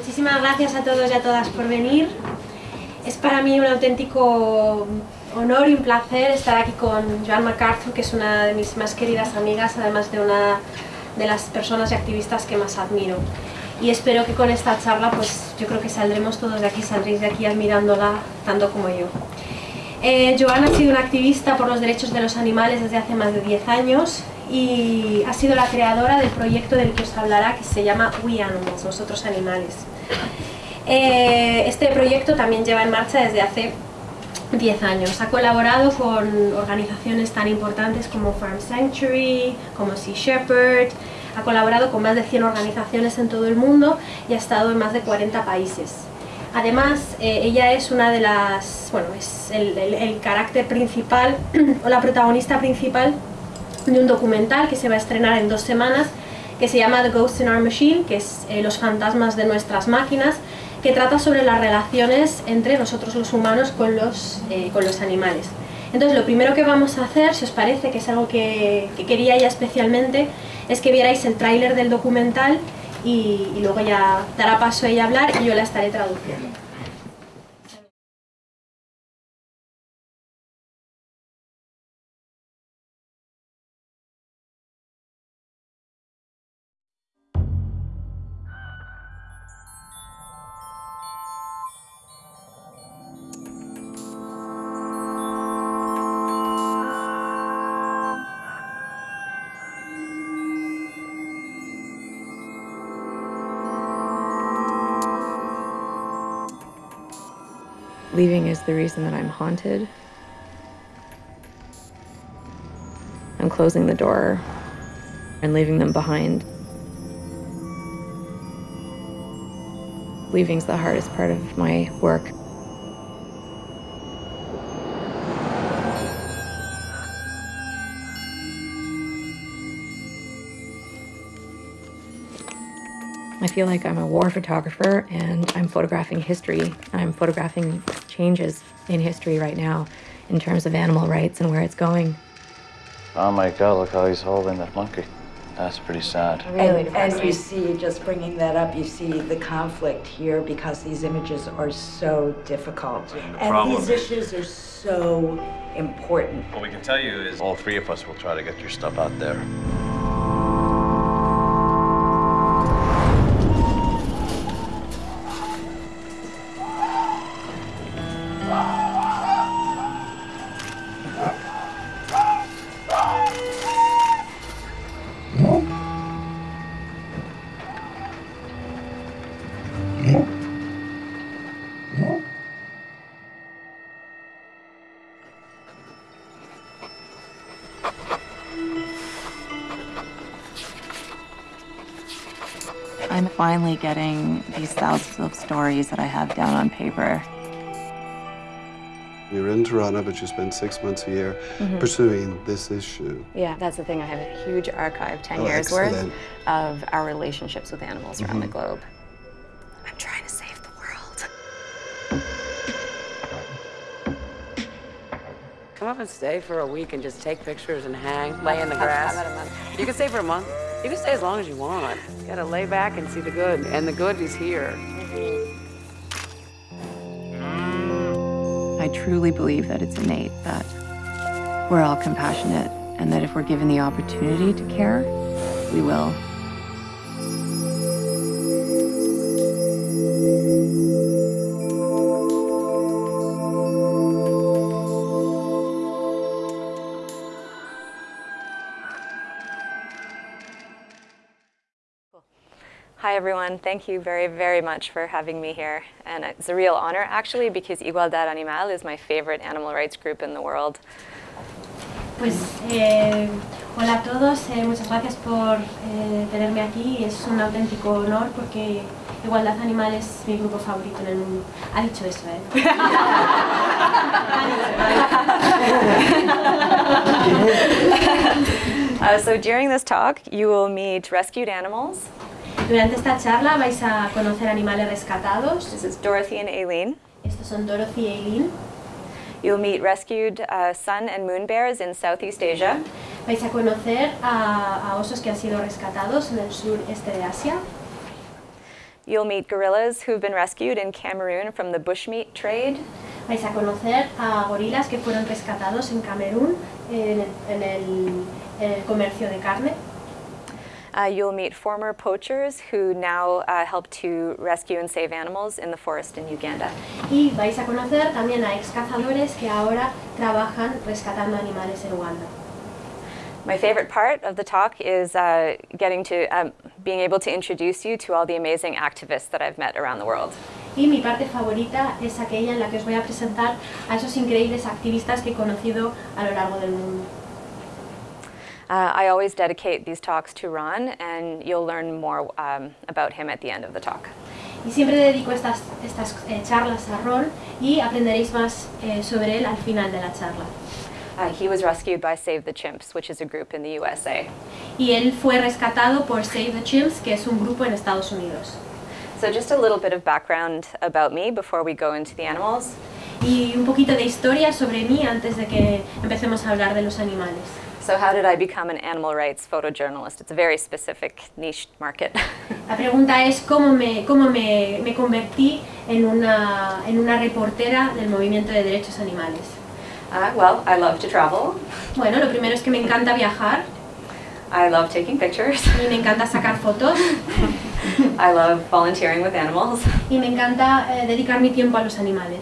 muchísimas gracias a todos y a todas por venir. Es para mí un auténtico honor y un placer estar aquí con Joan MacArthur, que es una de mis más queridas amigas, además de una de las personas y activistas que más admiro. Y espero que con esta charla, pues yo creo que saldremos todos de aquí, saldréis de aquí admirándola tanto como yo. Eh, Joan ha sido una activista por los derechos de los animales desde hace más de 10 años y ha sido la creadora del proyecto del que os hablará que se llama We Animals, Nosotros Animales. Eh, este proyecto también lleva en marcha desde hace 10 años. Ha colaborado con organizaciones tan importantes como Farm Sanctuary, como Sea Shepherd, ha colaborado con más de 100 organizaciones en todo el mundo y ha estado en más de 40 países. Además, eh, ella es una de las, bueno, es el, el carácter principal o la protagonista principal de un documental que se va a estrenar en dos semanas que se llama The Ghosts in Our Machine, que es eh, Los fantasmas de nuestras máquinas, que trata sobre las relaciones entre nosotros los humanos con los, eh, con los animales. Entonces lo primero que vamos a hacer, si os parece, que es algo que, que quería ella especialmente, es que vierais el tráiler del documental y, y luego ya dará paso a ella a hablar y yo la estaré traduciendo. Reason that I'm haunted. I'm closing the door and leaving them behind. Leaving's the hardest part of my work. I feel like I'm a war photographer and I'm photographing history. I'm photographing changes in history right now in terms of animal rights and where it's going. Oh my God, look how he's holding that monkey. That's pretty sad. Really and, and you see, just bringing that up, you see the conflict here because these images are so difficult. The and these issues are so important. What we can tell you is all three of us will try to get your stuff out there. Getting these thousands of stories that I have down on paper. You're in Toronto, but you spend six months a year mm-hmm. pursuing this issue. Yeah, that's the thing. I have a huge archive, 10 Oh, years worth, of our relationships with animals around mm-hmm. the globe. I'm trying to save the world. Come up and stay for a week and just take pictures and hang, lay in the grass. How about a month? You can stay for a month. You can stay as long as you want. You gotta lay back and see the good, and the good is here. I truly believe that it's innate that we're all compassionate and that if we're given the opportunity to care, we will. Everyone. Thank you very, very much for having me here. And it's a real honor, actually, because Igualdad Animal is my favorite animal rights group in the world. Pues eh, hola a todos, eh, muchas gracias por eh, tenerme aquí. Es un auténtico honor porque Igualdad Animal es mi grupo favorito en el mundo. Ha dicho eso, ¿eh? Uh, so during this talk, you will meet rescued animals. Durante esta charla vais a conocer animales rescatados. This is Dorothy and Aileen. Estos son Dorothy y Eileen. You'll meet rescued uh, sun and moon bears in Southeast Asia. Vais a conocer a, a osos que han sido rescatados en el sureste de Asia. You'll meet gorillas who've been rescued in Cameroon from the bushmeat trade. Vais a conocer a gorilas que fueron rescatados en Camerún en en el- en el comercio de carne. Uh, you'll meet former poachers who now uh, help to rescue and save animals in the forest in Uganda. Y vais a conocer también a ex cazadores que ahora trabajan rescatando animales en Uganda. My favorite part of the talk is uh, getting to um, being able to introduce you to all the amazing activists that I've met around the world. Y mi parte favorita es aquella en la que os voy a presentar a esos increíbles activistas que he conocido a lo largo del mundo. Uh, I always dedicate these talks to Ron, and you'll learn more um, about him at the end of the talk. Y siempre dedico estas, estas eh, charlas a Ron y aprenderéis más eh, sobre él al final de la charla. Uh, he was rescued by Save the Chimps, which is a group in the USA. Y él fue rescatado por Save the Chimps, que es un grupo en Estados Unidos. So, just a little bit of background about me before we go into the animals. Y un poquito de historia sobre mí antes de que empecemos a hablar de los animales. So, how did I become an animal rights photojournalist? It's a very specific niche market. La pregunta es cómo me, cómo me, me convertí en una, en una reportera del movimiento de derechos animales. Uh, well, I love to travel. Bueno, lo primero es que me encanta viajar I love taking pictures. y me encanta sacar fotos I love volunteering with animals. y me encanta eh, dedicar mi tiempo a los animales.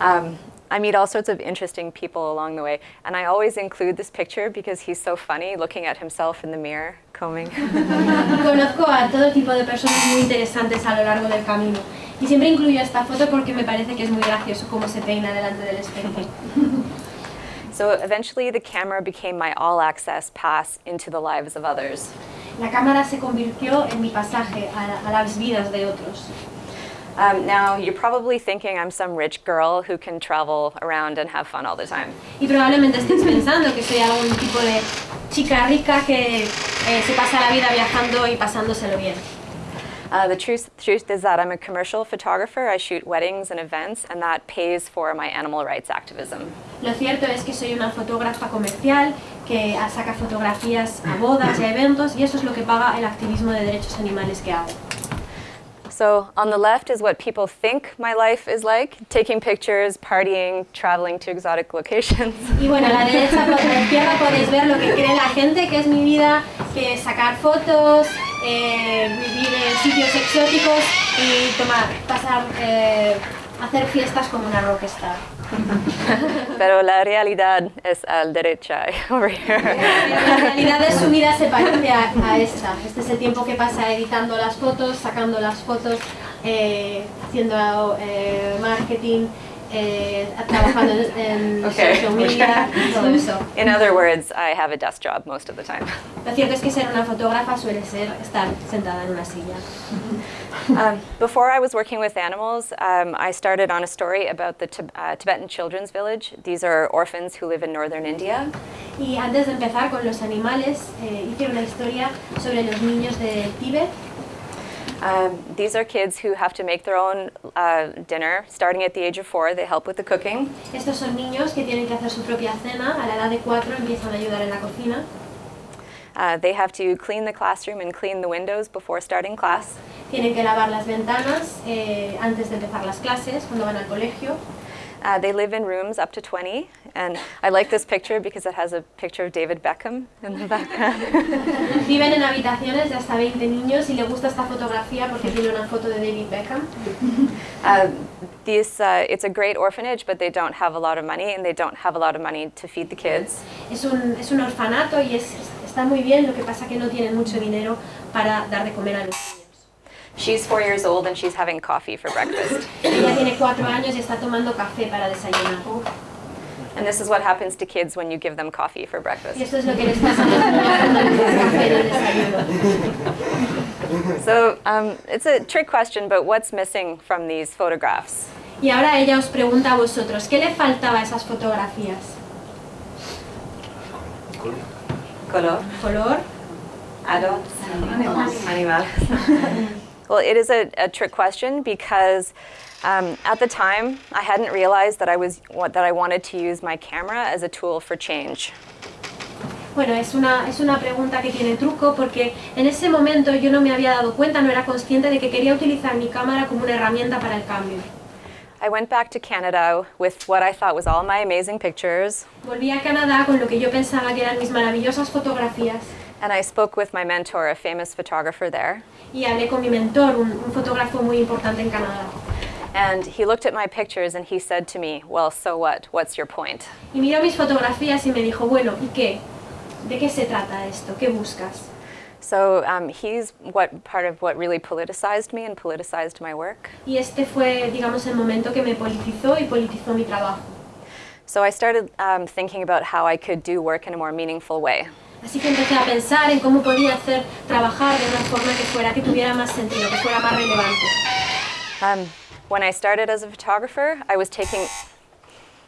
Um, I meet all sorts of interesting people along the way, and I always include this picture because he's so funny looking at himself in the mirror, combing. Conozco a todo tipo de personas muy interesantes a lo largo del camino. Y siempre incluyo esta foto porque me parece que es muy gracioso cómo se peina delante del espejo. so eventually, the camera became my all access pass into the lives of others. La cámara se convirtió en mi pasaje a, a las vidas de otros. Um, now, you're probably thinking I'm some rich girl who can travel around and have fun all the time. Y probablemente estéis pensando que soy algún tipo de chica rica que eh, se pasa la vida viajando y pasándoselo bien. Uh, the truth, truth is that I'm a commercial photographer. I shoot weddings and events, and that pays for my animal rights activism. Lo cierto es que soy una fotógrafa comercial que saca fotografías a bodas y a eventos y eso es lo que paga el activismo de derechos animales que hago. So, on the left is what people think my life is like taking pictures, partying, traveling to exotic locations. Y bueno, a la derecha, por la izquierda podéis ver lo que cree la gente que es mi vida, que es sacar fotos, eh, vivir en sitios exóticos y tomar, pasar, eh, hacer fiestas como una rockstar. Pero la realidad es al derecha, over here. La realidad de su vida se parece a, a esta. Este es el tiempo que pasa editando las fotos, sacando las fotos, eh, haciendo eh, marketing, eh, trabajando en, en Okay. social media, todo eso. In other words, I have a desk job most of the time. Lo cierto es que ser una fotógrafa suele ser estar sentada en una silla. Um, before I was working with animals, um, I started on a story about the uh, Tibetan Children's Village. These are orphans who live in northern India. Y antes de empezar con los animales, eh, hice una historia sobre los niños de Tíbet. Um, these are kids who have to make their own uh, dinner starting at the age of four. They help with the cooking. Estos son niños que tienen que hacer su propia cena. A la edad de cuatro empiezan a ayudar en la cocina. Uh, they have to clean the classroom and clean the windows before starting class. Tienen que lavar las ventanas eh, antes de empezar las clases, cuando van al colegio. Uh, they live in rooms up to 20, and I like this picture because it has a picture of David Beckham in the background. Viven en habitaciones de hasta 20 niños y le gusta esta fotografía porque tiene una foto de David Beckham. uh, these, uh, it's a great orphanage, but they don't have a lot of money, and they don't have a lot of money to feed the kids. Es un, es un orfanato y es, está muy bien, lo que pasa que no tienen mucho dinero para dar de comer a los. She's four years old, and she's having coffee for breakfast. Ella tiene cuatro años y está tomando café para desayunar. And this is what happens to kids when you give them coffee for breakfast. es lo que les pasa a los niños cuando les das café en el desayuno. So um, it's a trick question, but what's missing from these photographs? Y ahora ella os pregunta a vosotros, ¿qué le faltaba a esas fotografías? Color. ¿Color? Adults. Animales. Well, it is a, a trick question because um, at the time I hadn't realized that I was what, that I wanted to use my camera as a tool for change. Bueno, es una, es una pregunta que tiene truco porque en ese momento yo no me había dado cuenta, no era consciente de que quería utilizar mi cámara como una herramienta para el cambio. I went back to Canada with what I thought was all my amazing pictures, Volví a Canadá con lo que yo pensaba que eran mis maravillosas fotografías and I spoke with my mentor, a famous photographer there. Y hablé con mi mentor, un, un fotógrafo muy importante en Canadá. And he looked at my pictures and he said to me, Well, so what? What's your point? Y miró mis fotografías y me dijo, bueno, ¿y qué? ¿De qué se trata esto? ¿Qué buscas? So um, he's what part of what really politicized me and politicized my work. Y este fue, digamos, el momento que me politizó y politizó mi trabajo. So I started um, thinking about how I could do work in a more meaningful way. Así que empecé a pensar en cómo podía hacer trabajar de una forma que fuera, que tuviera más sentido, que fuera más relevante. Um, when I started as a photographer, I was taking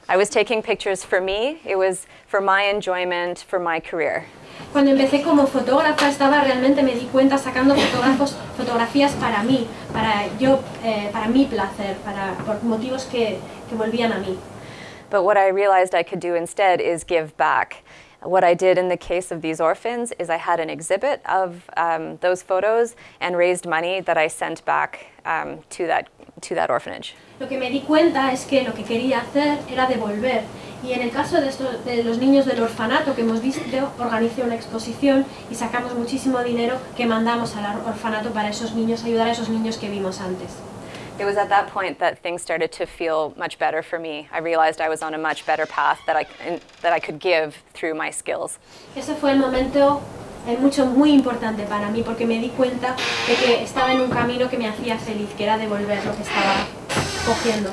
I was taking pictures for me. It was for my enjoyment, for my career. Cuando empecé como fotógrafa estaba realmente, me di cuenta, sacando fotógrafos, fotografías para mí, para, yo, eh, para mi placer, para, por motivos que, que volvían a mí. But what I realized I could do instead is give back. What I did in the case of these orphans is I had an exhibit of um, those photos and raised money that I sent back um, to, that, to that orphanage. Lo que me di cuenta es que lo que quería hacer era devolver. Y en el caso de, estos, de los niños del orfanato que hemos visto, organicé una exposición y sacamos muchísimo dinero que mandamos al orfanato para esos niños, ayudar a esos niños que vimos antes. It was at that point that things started to feel much better for me. I realized I was on a much better path that I, that I could give through my skills. Ese fue el momento eh, mucho, muy importante para mí porque me di cuenta de que estaba en un camino que me hacía feliz, que era devolver lo que estaba cogiendo.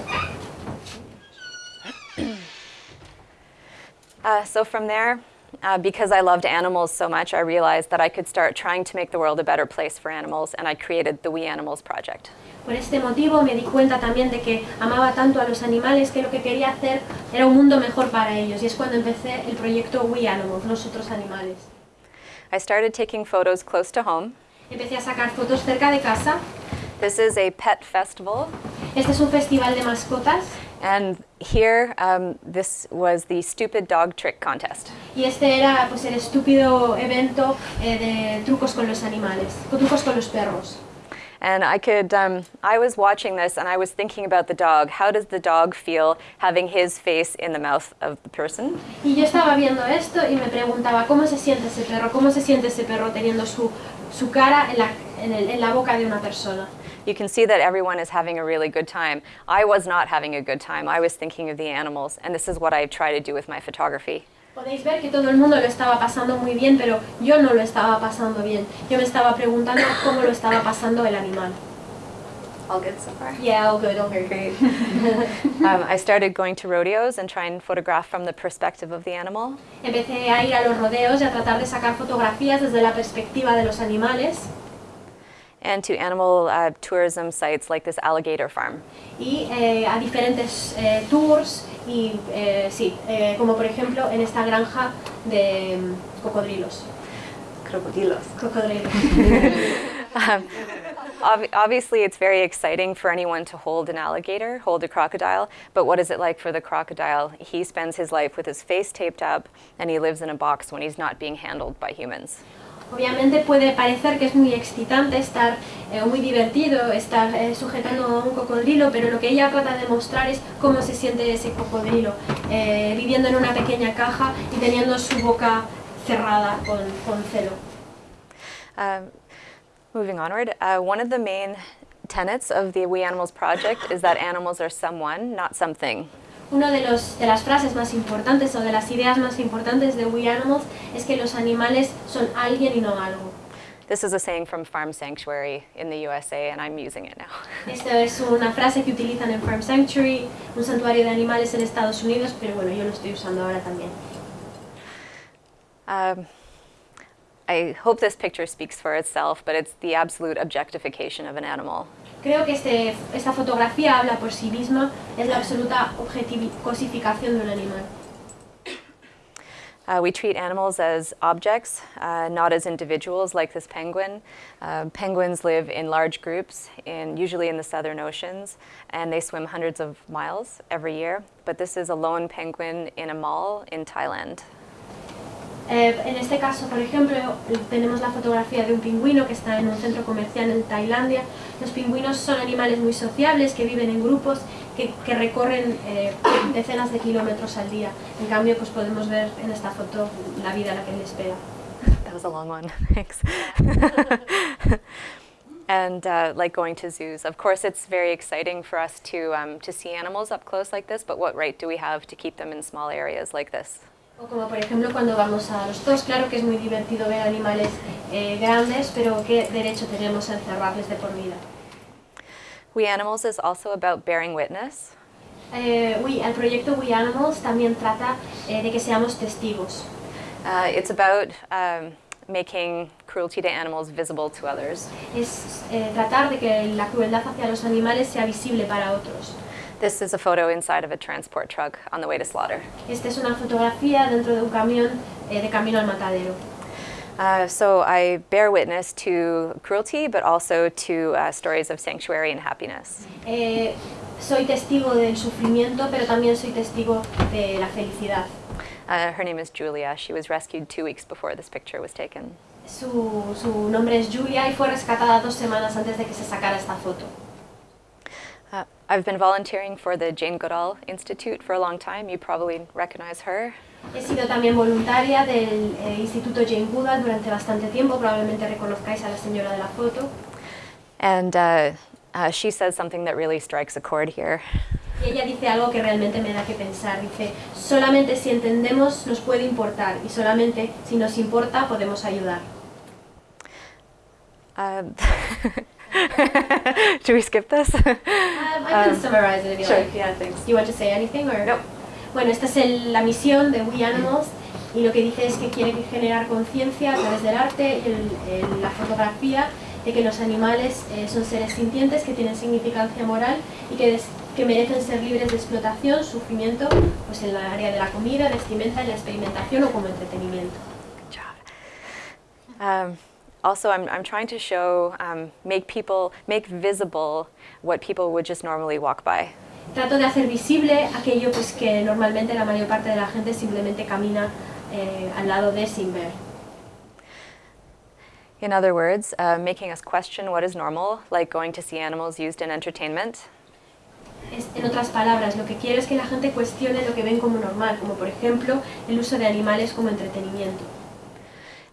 Uh, so from there, uh, because I loved animals so much, I realized that I could start trying to make the world a better place for animals, and I created the We Animals Project. Por este motivo me di cuenta también de que amaba tanto a los animales que lo que quería hacer era un mundo mejor para ellos y es cuando empecé el proyecto We Animals, los otros animales. I started taking photos close to home. Empecé a sacar fotos cerca de casa. This is a pet festival, Este es un festival de mascotas and here um, this was the stupid dog trick contest. y este era pues el estúpido evento eh, de trucos con los animales, trucos con los perros. And I could, um, I was watching this and I was thinking about the dog. How does the dog feel having his face in the mouth of the person? Y yo estaba viendo esto y me preguntaba cómo se siente ese perro, cómo se siente ese perro teniendo su, su cara en la, en, el- en la boca de una persona. You can see that everyone is having a really good time. I was not having a good time. I was thinking of the animals, and this is what I try to do with my photography. Podéis ver que todo el mundo lo estaba pasando muy bien, pero yo no lo estaba pasando bien. Yo me estaba preguntando cómo lo estaba pasando el animal. All good so far. Yeah, all good, all very great. Um, I started going to rodeos and try and photograph from the perspective of the animal. Empecé a ir a los rodeos y a tratar de sacar fotografías desde la perspectiva de los animales and to animal uh, tourism sites like this alligator farm. y eh, a diferentes eh, tours y eh, sí, eh, como por ejemplo en esta granja de mm, cocodrilos. Crocodilos. Cocodrilos. Um, ob- obviously, it's very exciting for anyone to hold an alligator, hold a crocodile, but what is it like for the crocodile? He spends his life with his face taped up and he lives in a box when he's not being handled by humans. Obviamente puede parecer que es muy excitante estar, eh, muy divertido estar eh, sujetando a un cocodrilo, pero lo que ella trata de mostrar es cómo se siente ese cocodrilo, eh, viviendo en una pequeña caja y teniendo su boca cerrada con, celo. Um, moving onward, uh, one of the main tenets of the We Animals Project is that animals are someone, not something. Una de, los, de las frases más importantes o de las ideas más importantes de We Animals es que los animales son alguien y no algo. This is a saying from Farm Sanctuary in the USA, and I'm using it now. Esta es una frase que utilizan en Farm Sanctuary, un santuario de animales en Estados Unidos, pero bueno, yo lo estoy usando ahora también. Um, I hope this picture speaks for itself, but it's the absolute objectification of an animal. Creo que este, esta fotografía habla por sí misma, es la absoluta cosificación de un animal. Uh, we treat animals as objects, uh, not as individuals like this penguin. Uh, penguins live in large groups, in, usually in the southern oceans, and they swim hundreds of miles every year. But this is a lone penguin in a mall in Thailand. Eh, en este caso, por ejemplo, tenemos la fotografía de un pingüino que está en un centro comercial en Tailandia. Los pingüinos son animales muy sociables, que viven en grupos, que, que recorren eh, decenas de kilómetros al día. En cambio, pues podemos ver en esta foto la vida a la que les espera. That was a long one. Thanks. and uh, like going to zoos, of course, it's very exciting for us to um, to see animals up close like this. But what right do we have to keep them in small areas like this? O como por ejemplo cuando vamos a los zoos, claro que es muy divertido ver animales eh, grandes, pero ¿qué derecho tenemos a encerrarles de por vida? We Animals is also about bearing witness. Eh, We- el proyecto We Animals también trata eh, de que seamos testigos. Uh, it's about um, making cruelty to animals visible to others. Es eh, tratar de que la crueldad hacia los animales sea visible para otros. This is a photo inside of a transport truck on the way to slaughter. Esta es una fotografía dentro de un camión eh, de camino al matadero. Uh, so I bear witness to cruelty, but also to uh, stories of sanctuary and happiness. Eh, soy testigo del sufrimiento, pero también soy testigo de la felicidad. Uh, her name is Julia. She was rescued two weeks before this picture was taken. Su, su nombre es Julia y fue rescatada dos semanas antes de que se sacara esta foto. Uh, I've been volunteering for the Jane Goodall Institute for a long time. You probably recognize her. He sido también voluntaria del eh, Instituto Jane Goodall durante bastante tiempo, probablemente reconozcáis a la señora de la foto. And uh, uh, she says something that really strikes a chord here. Y ella dice algo que realmente me da que pensar. Dice, solamente si entendemos nos puede importar y solamente si nos importa podemos ayudar. Do we skip this? Um, I can summarize it if you sure, like. yeah, thanks. Do you want to say anything or? Nope. Bueno, esta es el- la misión de We Animals y lo que dice es que quiere generar conciencia a través del arte y el- el- la fotografía de que los animales eh, son seres sintientes que tienen significancia moral y que, des- que merecen ser libres de explotación, sufrimiento, pues en la área de la comida, vestimenta, en la experimentación o como entretenimiento. Good job. Um, also, I'm, I'm trying to show, um, make people, make visible what people would just normally walk by. Trato de hacer visible aquello pues, que normalmente la mayor parte de la gente simplemente camina eh, al lado de sin ver. In other words, uh, making us question what is normal, like going to see animals used in entertainment. En otras palabras, lo que quiero es que la gente cuestione lo que ven como normal, como por ejemplo el uso de animales como entretenimiento.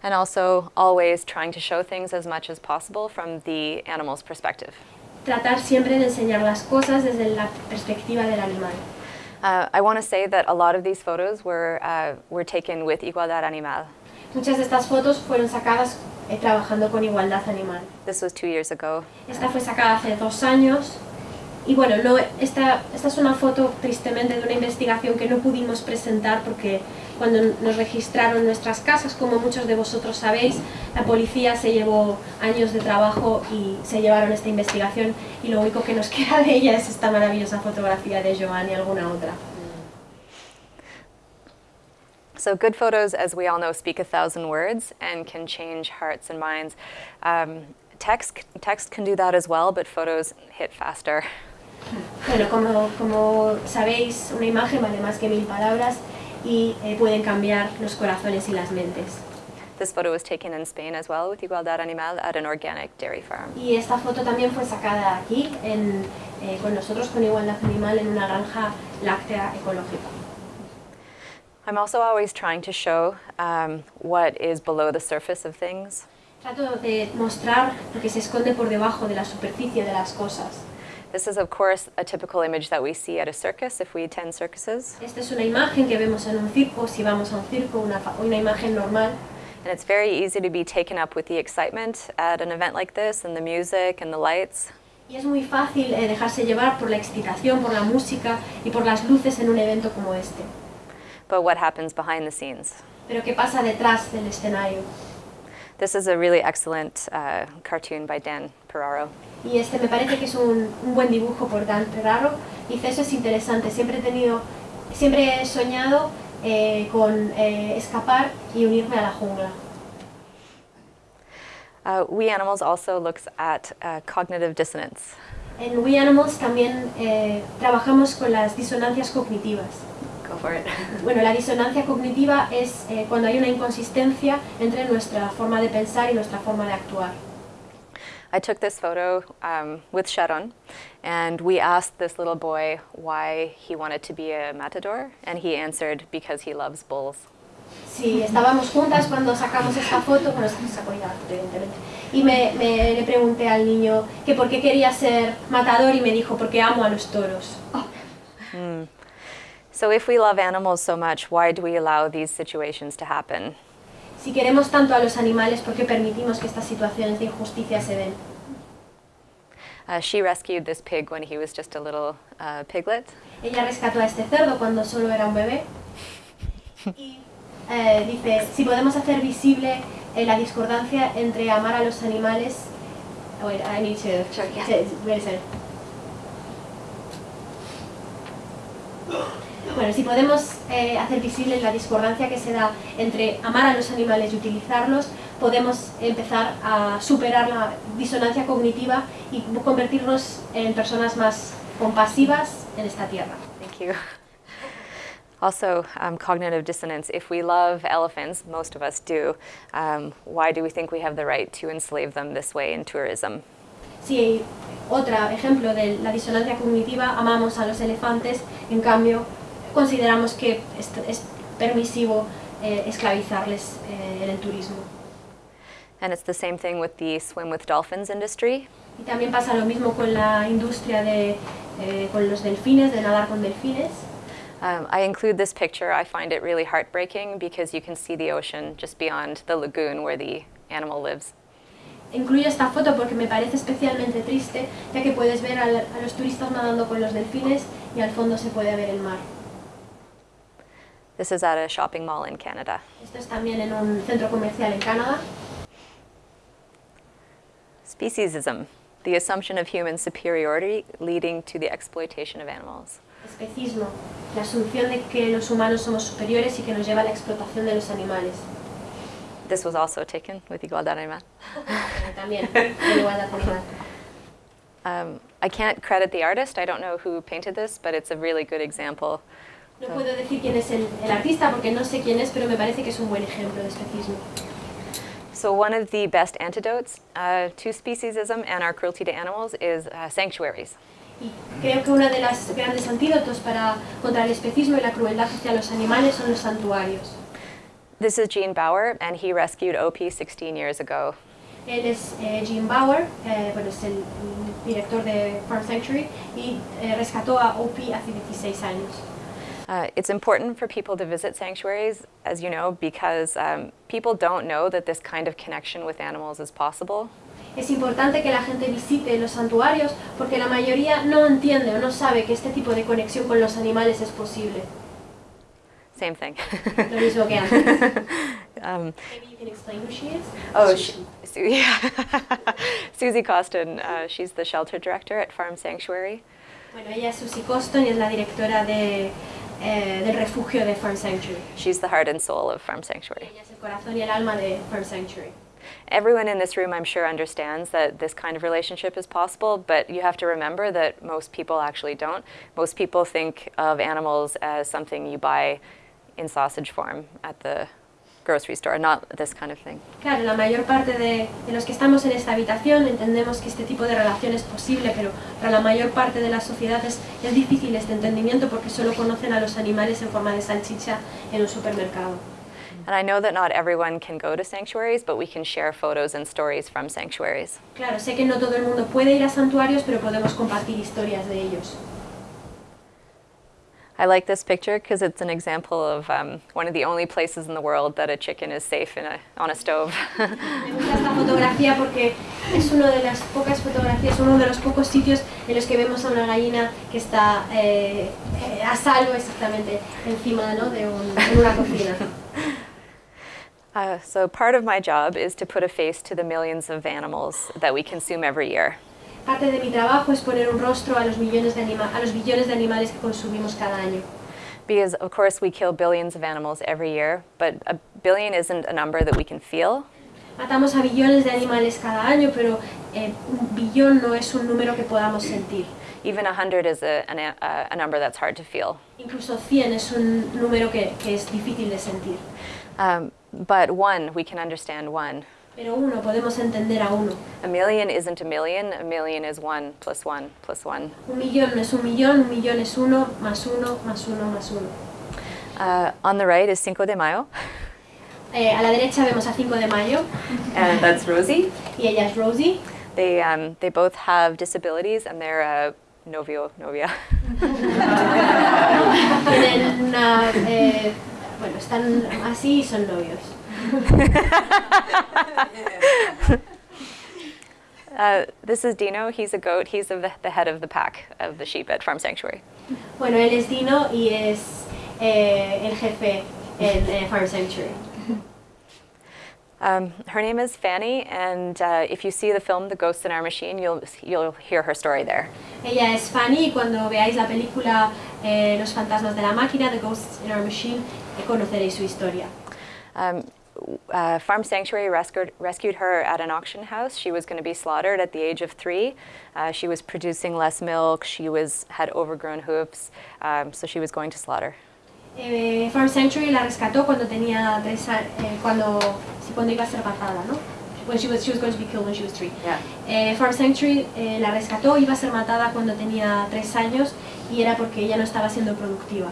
And also, always trying to show things as much as possible from the animal's perspective. Tratar siempre de enseñar las cosas desde la perspectiva del animal. Uh, I want to say that a lot of these photos were, uh, were taken with Igualdad Animal. Muchas de estas fotos fueron sacadas eh, trabajando con igualdad animal. This was two years ago. Esta fue sacada hace dos años y bueno, no, esta, esta es una foto tristemente de una investigación que no pudimos presentar porque cuando nos registraron nuestras casas, como muchos de vosotros sabéis, la policía se llevó años de trabajo y se llevaron esta investigación y lo único que nos queda de ella es esta maravillosa fotografía de Joan y alguna otra. So, good photos, as we all know, speak a thousand words and can change hearts and minds. Um, text, text can do that as well, but photos hit faster. Bueno, como, como sabéis, una imagen vale más que mil palabras y eh, pueden cambiar los corazones y las mentes. This photo was taken in Spain as well with Igualdad Animal at an organic dairy farm. Y esta foto también fue sacada aquí, en, eh, con nosotros, con Igualdad Animal, en una granja láctea ecológica. I'm also always trying to show um, what is below the surface of things. Trato de mostrar lo que se esconde por debajo de la superficie de las cosas. This is, of course, a typical image that we see at a circus if we attend circuses. Esta es una imagen que vemos en un circo, si vamos a un circo, una, una imagen normal. And it's very easy to be taken up with the excitement at an event like this and the music and the lights. Y es muy fácil eh, dejarse llevar por la excitación, por la música y por las luces en un evento como este. But what happens behind the scenes? Pero ¿qué pasa detrás del escenario? This is a really excellent uh, cartoon by Dan Ferraro. Y este me parece que es un, un buen dibujo por Dan Ferraro. Dice, eso es interesante, siempre he tenido, siempre he soñado eh, con eh, escapar y unirme a la jungla. Uh, we Animals also looks at uh, cognitive dissonance. En We Animals también eh, trabajamos con las disonancias cognitivas. For it. Bueno, la disonancia cognitiva es eh, cuando hay una inconsistencia entre nuestra forma de pensar y nuestra forma de actuar. I took this photo um, with Sharon, and we asked this little boy why he wanted to be a matador, and he answered, because he loves bulls. Sí, estábamos juntas cuando sacamos esta foto, bueno, se sacó evidentemente, y me, me- le pregunté al niño que por qué quería ser matador y me dijo, porque amo a los toros. So if we love animals so much, why do we allow these situations to happen? Si queremos tanto a los animales, ¿por qué permitimos que estas situaciones de injusticia se den? Uh, she rescued this pig when he was just a little uh, piglet, Ella rescató a este cerdo cuando solo era un bebé y eh, dice, si podemos hacer visible eh, la discordancia entre amar a los animales... Oh, wait, I need to... Sure, yeah. to- wait a second. Bueno, si podemos eh, hacer visible la discordancia que se da entre amar a los animales y utilizarlos, podemos empezar a superar la disonancia cognitiva y convertirnos en personas más compasivas en esta tierra. Thank you. Also, um, cognitive dissonance. If we love elephants, most of us do, um, why do we think we have the right to enslave them this way in tourism? Si otro ejemplo de la disonancia cognitiva, amamos a los elefantes, en cambio consideramos que es, es permisivo eh, esclavizarles eh, en el turismo. And it's the same thing with the swim with dolphins industry. Y también pasa lo mismo con la industria de eh, con los delfines, de nadar con delfines. Um, I include this picture. I find it really heartbreaking because you can see the ocean just beyond the lagoon where the animal lives. Incluyo esta foto porque me parece especialmente triste, ya que puedes ver al- a los turistas nadando con los delfines y al fondo se puede ver el mar. This is at a shopping mall in Canada. Esto es también en un centro comercial en Canadá. Speciesism, the assumption of human superiority leading to the exploitation of animals. Especismo, la asunción de que los humanos somos superiores y que nos lleva a la explotación de los animales. This was also taken with Igualdad Animal. También, igualdad animal. Um, I can't credit the artist. I don't know who painted this, but it's a really good example. No puedo decir quién es el, el artista porque no sé quién es, pero me parece que es un buen ejemplo de especismo. So one of the best antidotes uh, to speciesism and our cruelty to animals is uh, sanctuaries. Y creo que uno de los grandes antídotos para, contra el especismo y la crueldad hacia los animales son los santuarios. This is Gene Bauer, and he rescued OP 16 years ago. Él es eh, Jim Bauer, eh, bueno, es el director de Farm Sanctuary y eh, rescató a Opie hace 16 años. Uh, it's important for people to visit sanctuaries, as you know, because um, people don't know that this kind of connection with animals is possible. Es importante que la gente visite los santuarios porque la mayoría no entiende o no sabe que este tipo de conexión con los animales es posible. Same thing. Lo mismo que antes. um, Maybe you can explain who she is? oh, she, Su- yeah. Susie Coston, uh, she's the shelter director at Farm Sanctuary. Bueno, ella es Susie Coston y es la directora de, eh, del refugio de Farm Sanctuary. She's the heart and soul of Farm Sanctuary. Ella es el corazón y el alma de Farm Sanctuary. Everyone in this room, I'm sure, understands that this kind of relationship is possible, but you have to remember that most people actually don't. Most people think of animals as something you buy in sausage form at the grocery store, not this kind of thing. Claro, la mayor parte de, de los que estamos en esta habitación entendemos que este tipo de relación es posible, pero para la mayor parte de la sociedad es, es difícil este entendimiento porque solo conocen a los animales en forma de salchicha en un supermercado. And I know that not everyone can go to sanctuaries, but we can share photos and stories from sanctuaries. Claro, sé que no todo el mundo puede ir a santuarios, pero podemos compartir historias de ellos. I like this picture because it's an example of um, one of the only places in the world that a chicken is safe in a, on a stove. Me gusta esta fotografía porque es una de las pocas fotografías, uno de los pocos sitios en los que vemos a una gallina que está eh, a salvo exactamente encima ¿no? de, un- de una cocina. Uh, so part of my job is to put a face to the millions of animals that we consume every year. Parte de mi trabajo es poner un rostro a los, millones de anima- a los billones de animales que consumimos cada año. Because, of course, we kill billions of animals every year, but a billion isn't a number that we can feel. Matamos a billones de animales cada año, pero eh, un billón no es un número que podamos sentir. Even 100 is a, an, a, a number that's hard to feel. Incluso 100 es un número que, que es difícil de sentir. Um, but one, we can understand one. Pero uno, podemos entender a uno. A million isn't a million, a million is one plus one plus one. Un millón no es un millón, un millón es uno, más uno, más uno, más uno. Uh, on the right is Cinco de Mayo, Eh, a la derecha vemos a 5 de mayo and that's Rosie. y ella es Rosie. They, um, they both have disabilities and they're uh, novio, novia. Tienen una, eh, bueno, están así y son novios. Uh, this is Dino. He's a goat. He's the, the head of the pack of the sheep at Farm Sanctuary. Bueno, él es Dino y es eh, el jefe en eh, Farm Sanctuary. Um, her name is Fanny, and uh, if you see the film The Ghosts in Our Machine, you'll, you'll hear her story there. Ella es Fanny y cuando veáis la película eh, Los fantasmas de la máquina, The Ghosts in Our Machine, eh, conoceréis su historia. Um, uh, Farm Sanctuary rescued, rescued her at an auction house. She was going to be slaughtered at the age of three. Uh, she was producing less milk. She was, had overgrown hooves, um, so she was going to slaughter. Eh, Farm Sanctuary la rescató cuando tenía tres años, cuando, sí, cuando iba a ser matada, ¿no? When she was, she was going to be killed when she was three. Yeah. Eh, Farm Sanctuary eh, la rescató, iba a ser matada cuando tenía tres años y era porque ella no estaba siendo productiva.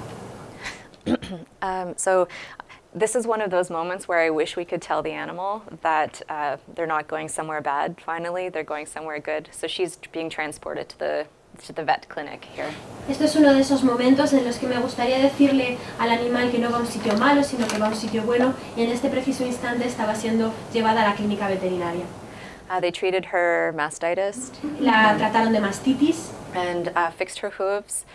Um, so this is one of those moments where I wish we could tell the animal that uh, they're not going somewhere bad. Finally, they're going somewhere good. So she's being transported to the to the vet clinic here. Esto es uno de esos momentos en los que me gustaría decirle al animal que no va a un sitio malo, sino que va a un sitio bueno, y en este preciso instante estaba siendo llevada a la clínica veterinaria. Uh, they treated her mastitis La trataron de mastitis and uh, fixed her hooves.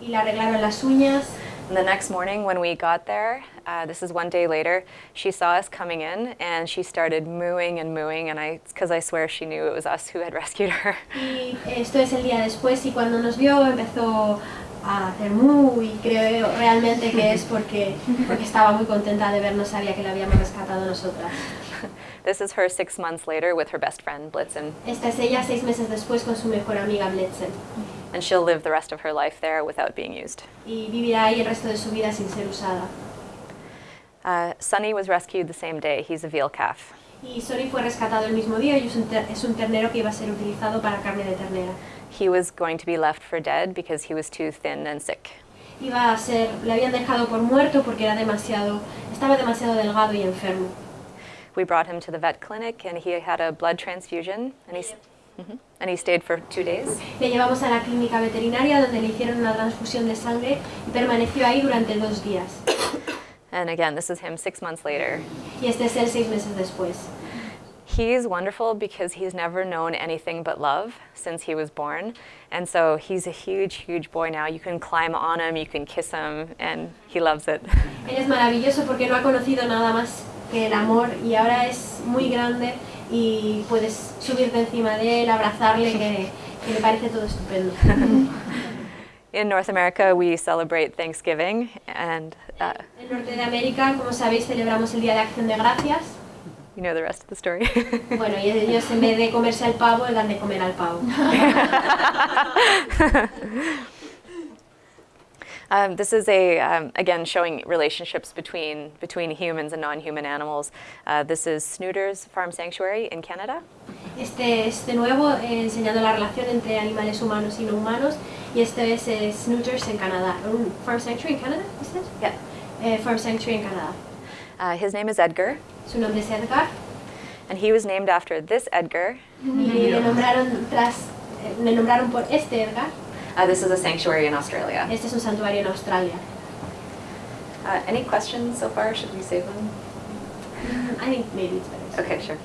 Y le arreglaron las uñas. And the next morning, when we got there, uh, this is one day later, she saw us coming in and she started mooing and mooing, and I, because I swear she knew it was us who had rescued her. Y esto es el día después y cuando nos vio empezó a hacer mu y creo realmente que es porque, porque estaba muy contenta de vernos, sabía que la habíamos rescatado nosotras. This is her six months later with her best friend Blitzen, Esta es ella seis meses después con su mejor amiga Blitzen and she'll live the rest of her life there without being used. y vivirá ahí el resto de su vida sin ser usada. Uh, Sonny was rescued the same day. He's a veal calf. Y Sori fue rescatado el mismo día y es un, es un ternero que iba a ser utilizado para carne de ternera. He was going to be left for dead because he was too thin and sick. Iba a ser, le habían dejado por muerto porque era demasiado, estaba demasiado delgado y enfermo. We brought him to the vet clinic and he had a blood transfusion and he, Mhm. and he stayed for two days. Le llevamos a la clínica veterinaria donde le hicieron una transfusión de sangre y permaneció ahí durante dos días. And again, this is him six months later. Y este es él seis meses después. He's wonderful because he's never known anything but love since he was born. And so he's a huge, huge boy now. You can climb on him, you can kiss him, and he loves it. Él es maravilloso porque no ha conocido nada más que el amor y ahora es muy grande y puedes subirte encima de él, abrazarle, que, que me parece todo estupendo. In North America, we celebrate Thanksgiving, and uh, En Norte de América, como sabéis, celebramos el Día de Acción de Gracias. you know the rest of the story. Bueno, y ellos en vez de comerse al pavo, le dan de comer al pavo. Um, this is a um, again showing relationships between between humans and non-human animals. Uh, this is Snooters Farm Sanctuary in Canada. Este es de nuevo eh, enseñando la relación entre animales humanos y no humanos. Y este es eh, Snooters en Canadá. Un Farm Sanctuary en Canadá, ¿is it? Yeah. Eh, Farm Sanctuary en Canadá. Uh, his name is Edgar, Su nombre es Edgar. and he was named after this Edgar. Y le nombraron, tras, eh, le nombraron por este Edgar. Uh, this is a sanctuary in Australia. Este es un santuario en Australia. Uh, any questions so far? Should we save them? I think maybe it's better. Okay, sure.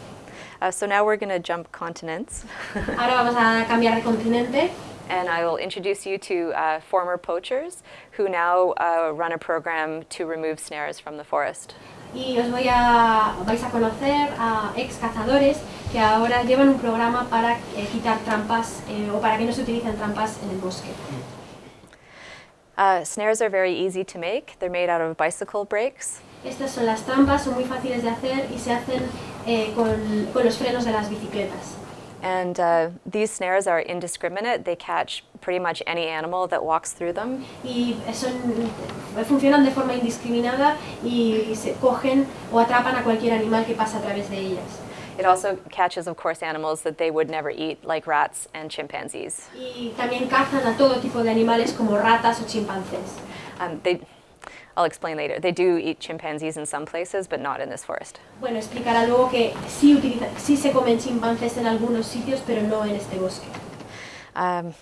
Uh, so now we're going to jump continents, Ahora vamos a cambiar de continente. and I will introduce you to uh, former poachers who now uh, run a program to remove snares from the forest. Y os voy a, vais a conocer a ex cazadores que ahora llevan un programa para eh, quitar trampas eh, o para que no se utilicen trampas en el bosque. Uh, snares are very easy to make. They're made out of bicycle brakes. Estas son las trampas, son muy fáciles de hacer y se hacen eh, con, con los frenos de las bicicletas. And uh, these snares are indiscriminate. They catch pretty much any animal that walks through them. y son, funcionan de forma indiscriminada y se cogen o atrapan a cualquier animal que pasa a través de ellas. It also catches, of course, animals that they would never eat, like rats and chimpanzees. Y también cazan a todo tipo de animales como ratas o chimpancés. Um, they, I'll explain later. They do eat chimpanzees in some places, but not in this forest. Bueno, explicará luego que sí, utiliza, sí se comen chimpancés en algunos sitios, pero no en este bosque. Um,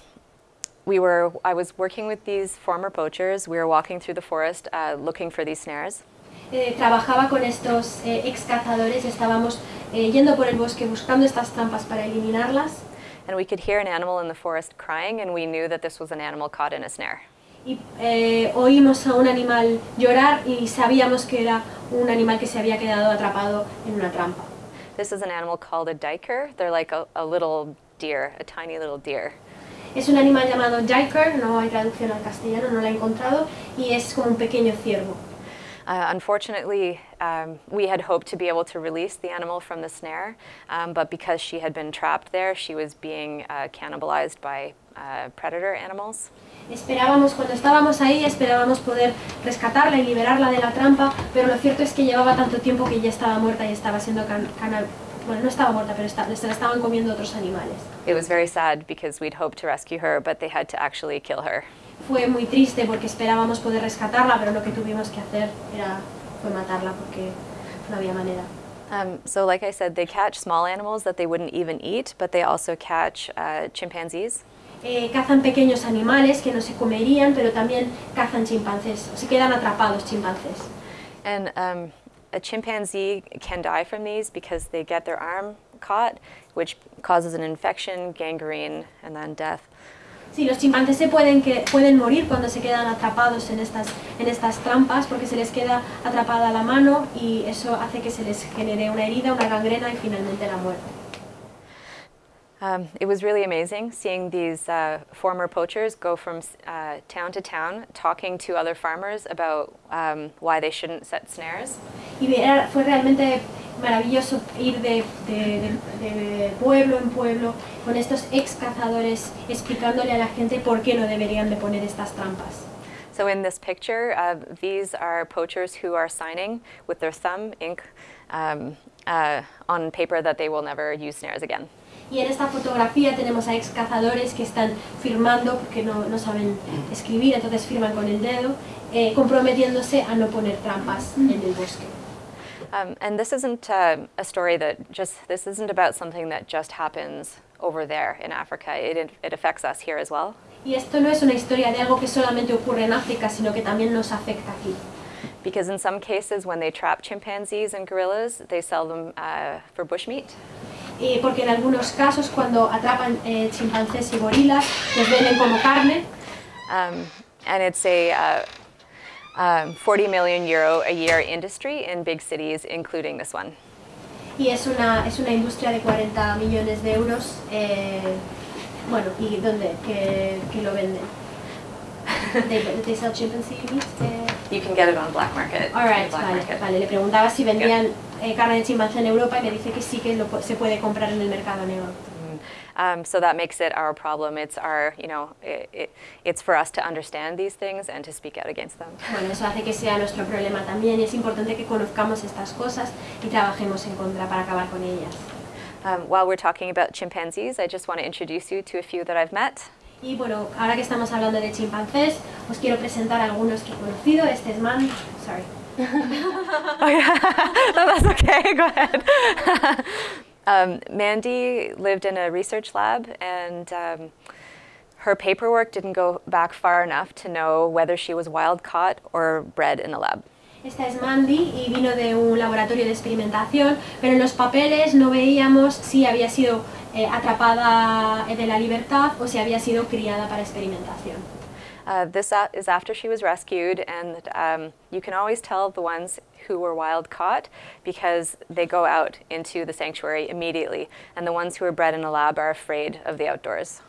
we were, I was working with these former poachers. We were walking through the forest uh, looking for these snares. Eh, trabajaba con estos eh, ex cazadores, estábamos eh, yendo por el bosque buscando estas trampas para eliminarlas And we could hear an animal in the forest crying, and we knew that this was an animal caught in a snare. Y eh, oímos a un animal llorar y sabíamos que era un animal que se había quedado atrapado en una trampa. This is an animal called a duiker. They're like a, a little deer, a tiny little deer. Es un animal llamado jaeger, no hay traducción al castellano, no la he encontrado, y es como un pequeño ciervo. Uh, unfortunately, um, we had hoped to be able to release the animal from the snare, um, but because she had been trapped there, she was being uh, cannibalized by uh, predator animals. Esperábamos, cuando estábamos ahí, esperábamos poder rescatarla y liberarla de la trampa, pero lo cierto es que llevaba tanto tiempo que ya estaba muerta y estaba siendo can, cana- bueno, no estaba muerta, pero esta- se la estaban comiendo otros animales. It was very sad because we'd hoped to rescue her, but they had to actually kill her. Fue muy triste porque esperábamos poder rescatarla, pero lo que tuvimos que hacer era, fue matarla porque no había manera. Um, so, like I said, they catch small animals that they wouldn't even eat, but they also catch uh, chimpanzees. Eh, cazan pequeños animales que no se comerían, pero también cazan chimpancés, se quedan atrapados chimpancés. And um, a chimpanzee can die from these because they get their arm caught, which causes an infection, gangrene, and then death. Sí, los chimpancés se pueden, que, pueden morir cuando se quedan atrapados en estas, en estas trampas porque se les queda atrapada la mano y eso hace que se les genere una herida, una gangrena y finalmente la muerte. Um, it was really amazing seeing these uh, former poachers go from uh, town to town talking to other farmers about um, why they shouldn't set snares. Y era- fue realmente maravilloso ir de, de- de- de pueblo en pueblo con estos ex cazadores explicándole a la gente por qué no deberían de poner estas trampas. So in this picture, uh, these are poachers who are signing with their thumb ink um, uh, on paper that they will never use snares again. Y en esta fotografía tenemos a ex cazadores que están firmando porque no, no saben escribir, entonces firman con el dedo, eh, comprometiéndose a no poner trampas en el bosque. Um, and this isn't uh, a story that just, this isn't about something that just happens over there in Africa. It, it affects us here as well. Y esto no es una historia de algo que solamente ocurre en África, sino que también nos afecta aquí. Because in some cases, when they trap chimpanzees and gorillas, they sell them uh, for bushmeat. Eh, porque en algunos casos cuando atrapan eh, chimpancés y gorilas, los venden como carne Um, and it's a uh, um, 40 million euro a year industry in big cities, including this one. y es una, es una industria de 40 millones de euros, eh, bueno, ¿y dónde? Que, que lo venden. They, they sell chimpanzee meat? Eh, You can get it on black market. All right, black vale, market. vale. Le preguntaba si vendían eh, carne de chimpancé en Europa y me dice que sí que lo se puede comprar en el mercado negro. Um, so that makes it our problem. It's our, you know, it, it, it's for us to understand these things and to speak out against them. Bueno, eso hace que sea nuestro problema también es importante que conozcamos estas cosas y trabajemos en contra para acabar con ellas. Um, while we're talking about chimpanzees, I just want to introduce you to a few that I've met. Y bueno, ahora que estamos hablando de chimpancés, os quiero presentar algunos que he conocido. Este es Man, sorry. Oh, yeah. no, that's okay. Go ahead. um, Mandy lived in a research lab, and um, her paperwork didn't go back far enough to know whether she was wild caught or bred in a lab. Esta es Mandy y vino de un laboratorio de experimentación, pero en los papeles no veíamos si había sido eh, atrapada de la libertad o si había sido criada para experimentación. Uh, this is after she was rescued, and um, you can always tell the ones who were wild caught because they go out into the sanctuary immediately, and the ones who are bred in a lab are afraid of the outdoors.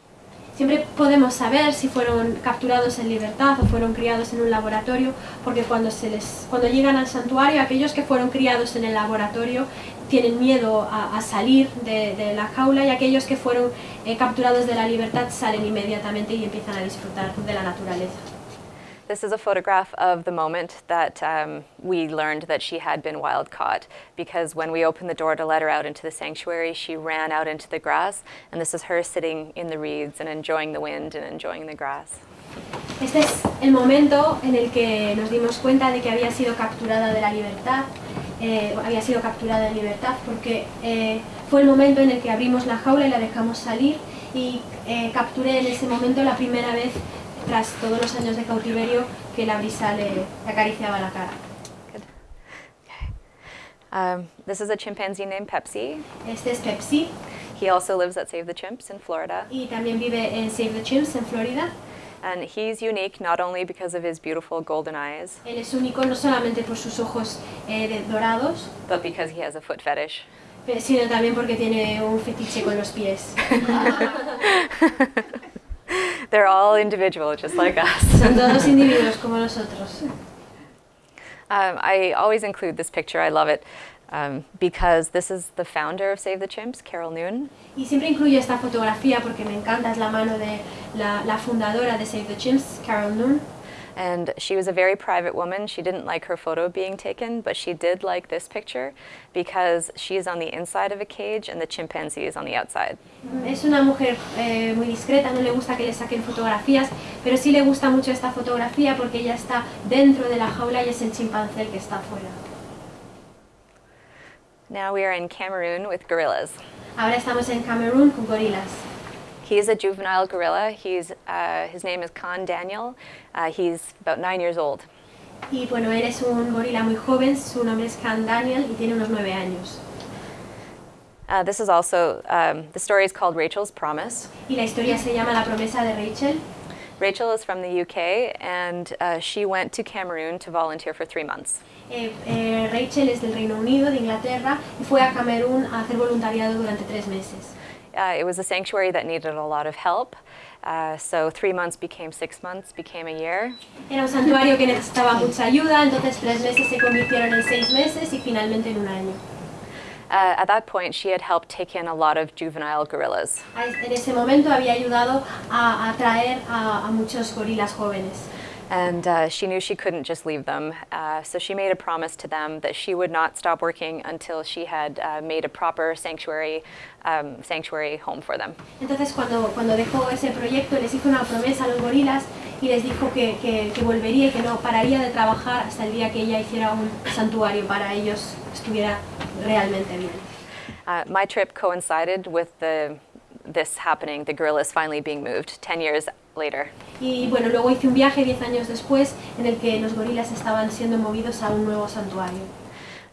Siempre podemos saber si fueron capturados en libertad o fueron criados en un laboratorio, porque cuando, se les, cuando llegan al santuario, aquellos que fueron criados en el laboratorio tienen miedo a, a salir de, de la jaula y aquellos que fueron eh, capturados de la libertad salen inmediatamente y empiezan a disfrutar de la naturaleza. This is a photograph of the moment that um, we learned that she had been wild caught because when we opened the door to let her out into the sanctuary, she ran out into the grass, and this is her sitting in the reeds and enjoying the wind and enjoying the grass. Este es el momento en el que nos dimos cuenta de que había sido capturada de la libertad, eh, había sido capturada en libertad porque eh, fue el momento en el que abrimos la jaula y la dejamos salir y eh, capturé en ese momento la primera vez tras todos los años de cautiverio que la brisa le, le acariciaba la cara. Um, this is a chimpanzee named Pepsi. Este es Pepsi He also lives at Save the Chimps in Florida. y también vive en Save the Chimps en Florida. And he's unique not only because of his beautiful golden eyes, Él es único no solamente por sus ojos eh, dorados, but because he has a foot fetish. pe- sino también porque tiene un fetiche con los pies. They're all individual, just like us. Son todos individuos como nosotros. Um, I always include this picture, I love it, um, because this is the founder of Save the Chimps, Carol Noon. Y siempre incluyo esta fotografía porque me encanta, es la mano de la, la fundadora de Save the Chimps, Carol Noon. And she was a very private woman. She didn't like her photo being taken, but she did like this picture because she is on the inside of a cage and the chimpanzee is on the outside. Es una mujer eh, muy discreta, no le gusta que le saquen fotografías, pero sí le gusta mucho esta fotografía porque ella está dentro de la jaula y es el chimpancé el que está afuera. Now we are in Cameroon with gorillas. Ahora estamos en Camerún con gorilas. He's a juvenile gorilla. He's, uh, his name is Khan Daniel. Uh, he's about nine years old. Y bueno, él es un gorila muy joven, su nombre es Khan Daniel y tiene unos nueve años. Uh, this is also, um, the story is called Rachel's Promise. Y la historia se llama La promesa de Rachel. Rachel is from the UK and uh, she went to Cameroon to volunteer for three months. Eh, eh, Rachel es del Reino Unido, de Inglaterra, y fue a Camerún a hacer voluntariado durante tres meses. Uh, it was a sanctuary that needed a lot of help. Uh, so three months became six months, became a year. Era un santuario que necesitaba mucha ayuda, entonces tres meses se convirtieron en seis meses y finalmente en un año. Uh, at that point, she had helped take in a lot of juvenile gorillas. En ese momento había ayudado a atraer a, a muchos gorilas jóvenes. And uh, she knew she couldn't just leave them. Uh, so she made a promise to them that she would not stop working until she had uh, made a proper sanctuary, um, sanctuary home for them. Entonces cuando, cuando dejó ese proyecto les hizo una promesa a los gorilas y les dijo que, que- que volvería y que no pararía de trabajar hasta el día que ella hiciera un santuario para ellos, estuviera realmente bien. Uh, my trip coincided with the, this happening, the gorillas finally being moved 10 years later. Y bueno, luego hice un viaje 10 años después en el que los gorilas estaban siendo movidos a un nuevo santuario.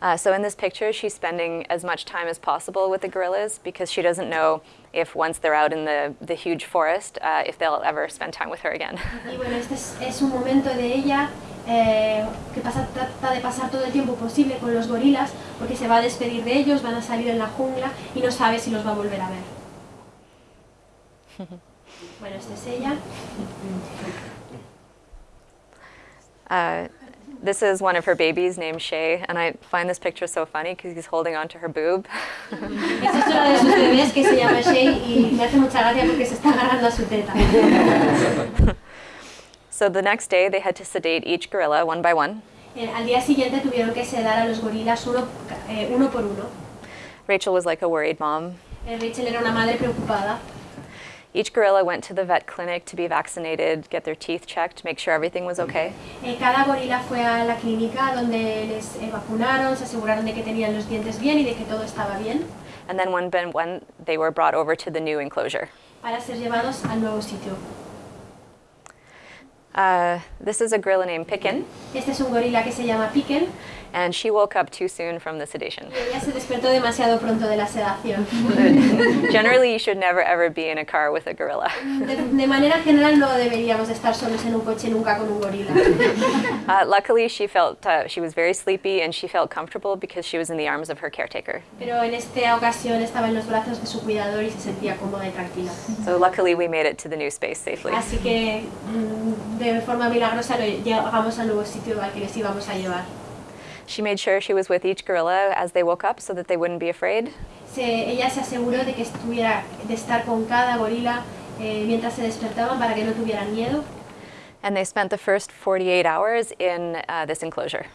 Uh, so in this picture, she's spending as much time as possible with the gorillas because she doesn't know if once they're out in the, the huge forest, uh, if they'll ever spend time with her again. Y bueno, este es, es un momento de ella eh, que pasa, trata de pasar todo el tiempo posible con los gorilas porque se va a despedir de ellos, van a salir en la jungla y no sabe si los va a volver a ver. Bueno, esta es ella. Uh, this is one of her babies named Shay, and I find this picture so funny because he's holding on to her boob. Esta es una de sus bebés que se llama Shay y me hace mucha gracia porque se está agarrando a su teta. so the next day, they had to sedate each gorilla one by one. Eh, al día siguiente tuvieron que sedar a los gorilas uno, eh, uno por uno. Rachel was like a worried mom. Eh, Rachel era una madre preocupada. Each gorilla went to the vet clinic to be vaccinated, get their teeth checked, make sure everything was okay. Eh, cada gorila fue a la clínica donde les eh, vacunaron, se aseguraron de que tenían los dientes bien y de que todo estaba bien And then when, Ben- when they were brought over to the new enclosure. para ser llevados al nuevo sitio. Uh, this is a gorilla named Picken, Este es un gorila que se llama Piken and she woke up too soon from the sedation. y ella se despertó demasiado pronto de la sedación. Generally, you should never ever be in a car with a gorilla. De, de manera general no deberíamos de estar solos en un coche nunca con un gorila. Uh, luckily, she felt uh, she was very sleepy and she felt comfortable because she was in the arms of her caretaker. Pero en esta ocasión estaba en los brazos de su cuidador y se sentía cómoda y tranquila. So luckily, we made it to the new space safely. Así que mm, de forma milagrosa llegamos al nuevo sitio al que les íbamos a llevar. She made sure she was with each gorilla as they woke up so that they wouldn't be afraid. Se- ella se aseguró de que estuviera, de estar con cada gorila eh, mientras se despertaban para que no tuvieran miedo And they spent the first 48 hours in uh, this enclosure.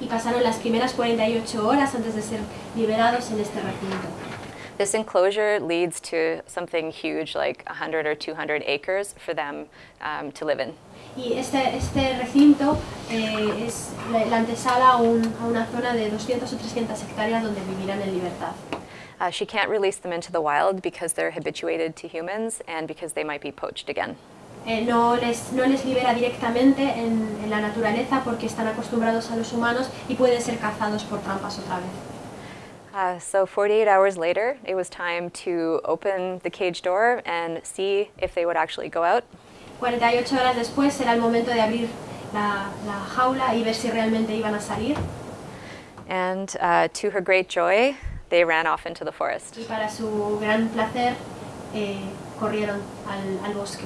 y pasaron las primeras 48 horas antes de ser liberados en este recinto. This enclosure leads to something huge like 100 or 200 acres for them um, to live in. Y este, este recinto eh, es la, la antesala a, un- a una zona de 200 o 300 hectáreas donde vivirán en libertad. Uh, she can't release them into the wild because they're habituated to humans and because they might be poached again. Eh, no, les, no les libera directamente en, en la naturaleza porque están acostumbrados a los humanos y pueden ser cazados por trampas otra vez. Uh, so 48 hours later, it was time to open the cage door and see if they would actually go out. 48 horas después será el momento de abrir la, la jaula y ver si realmente iban a salir. And uh, to her great joy, they ran off into the forest. Y para su gran placer eh, corrieron al, al bosque.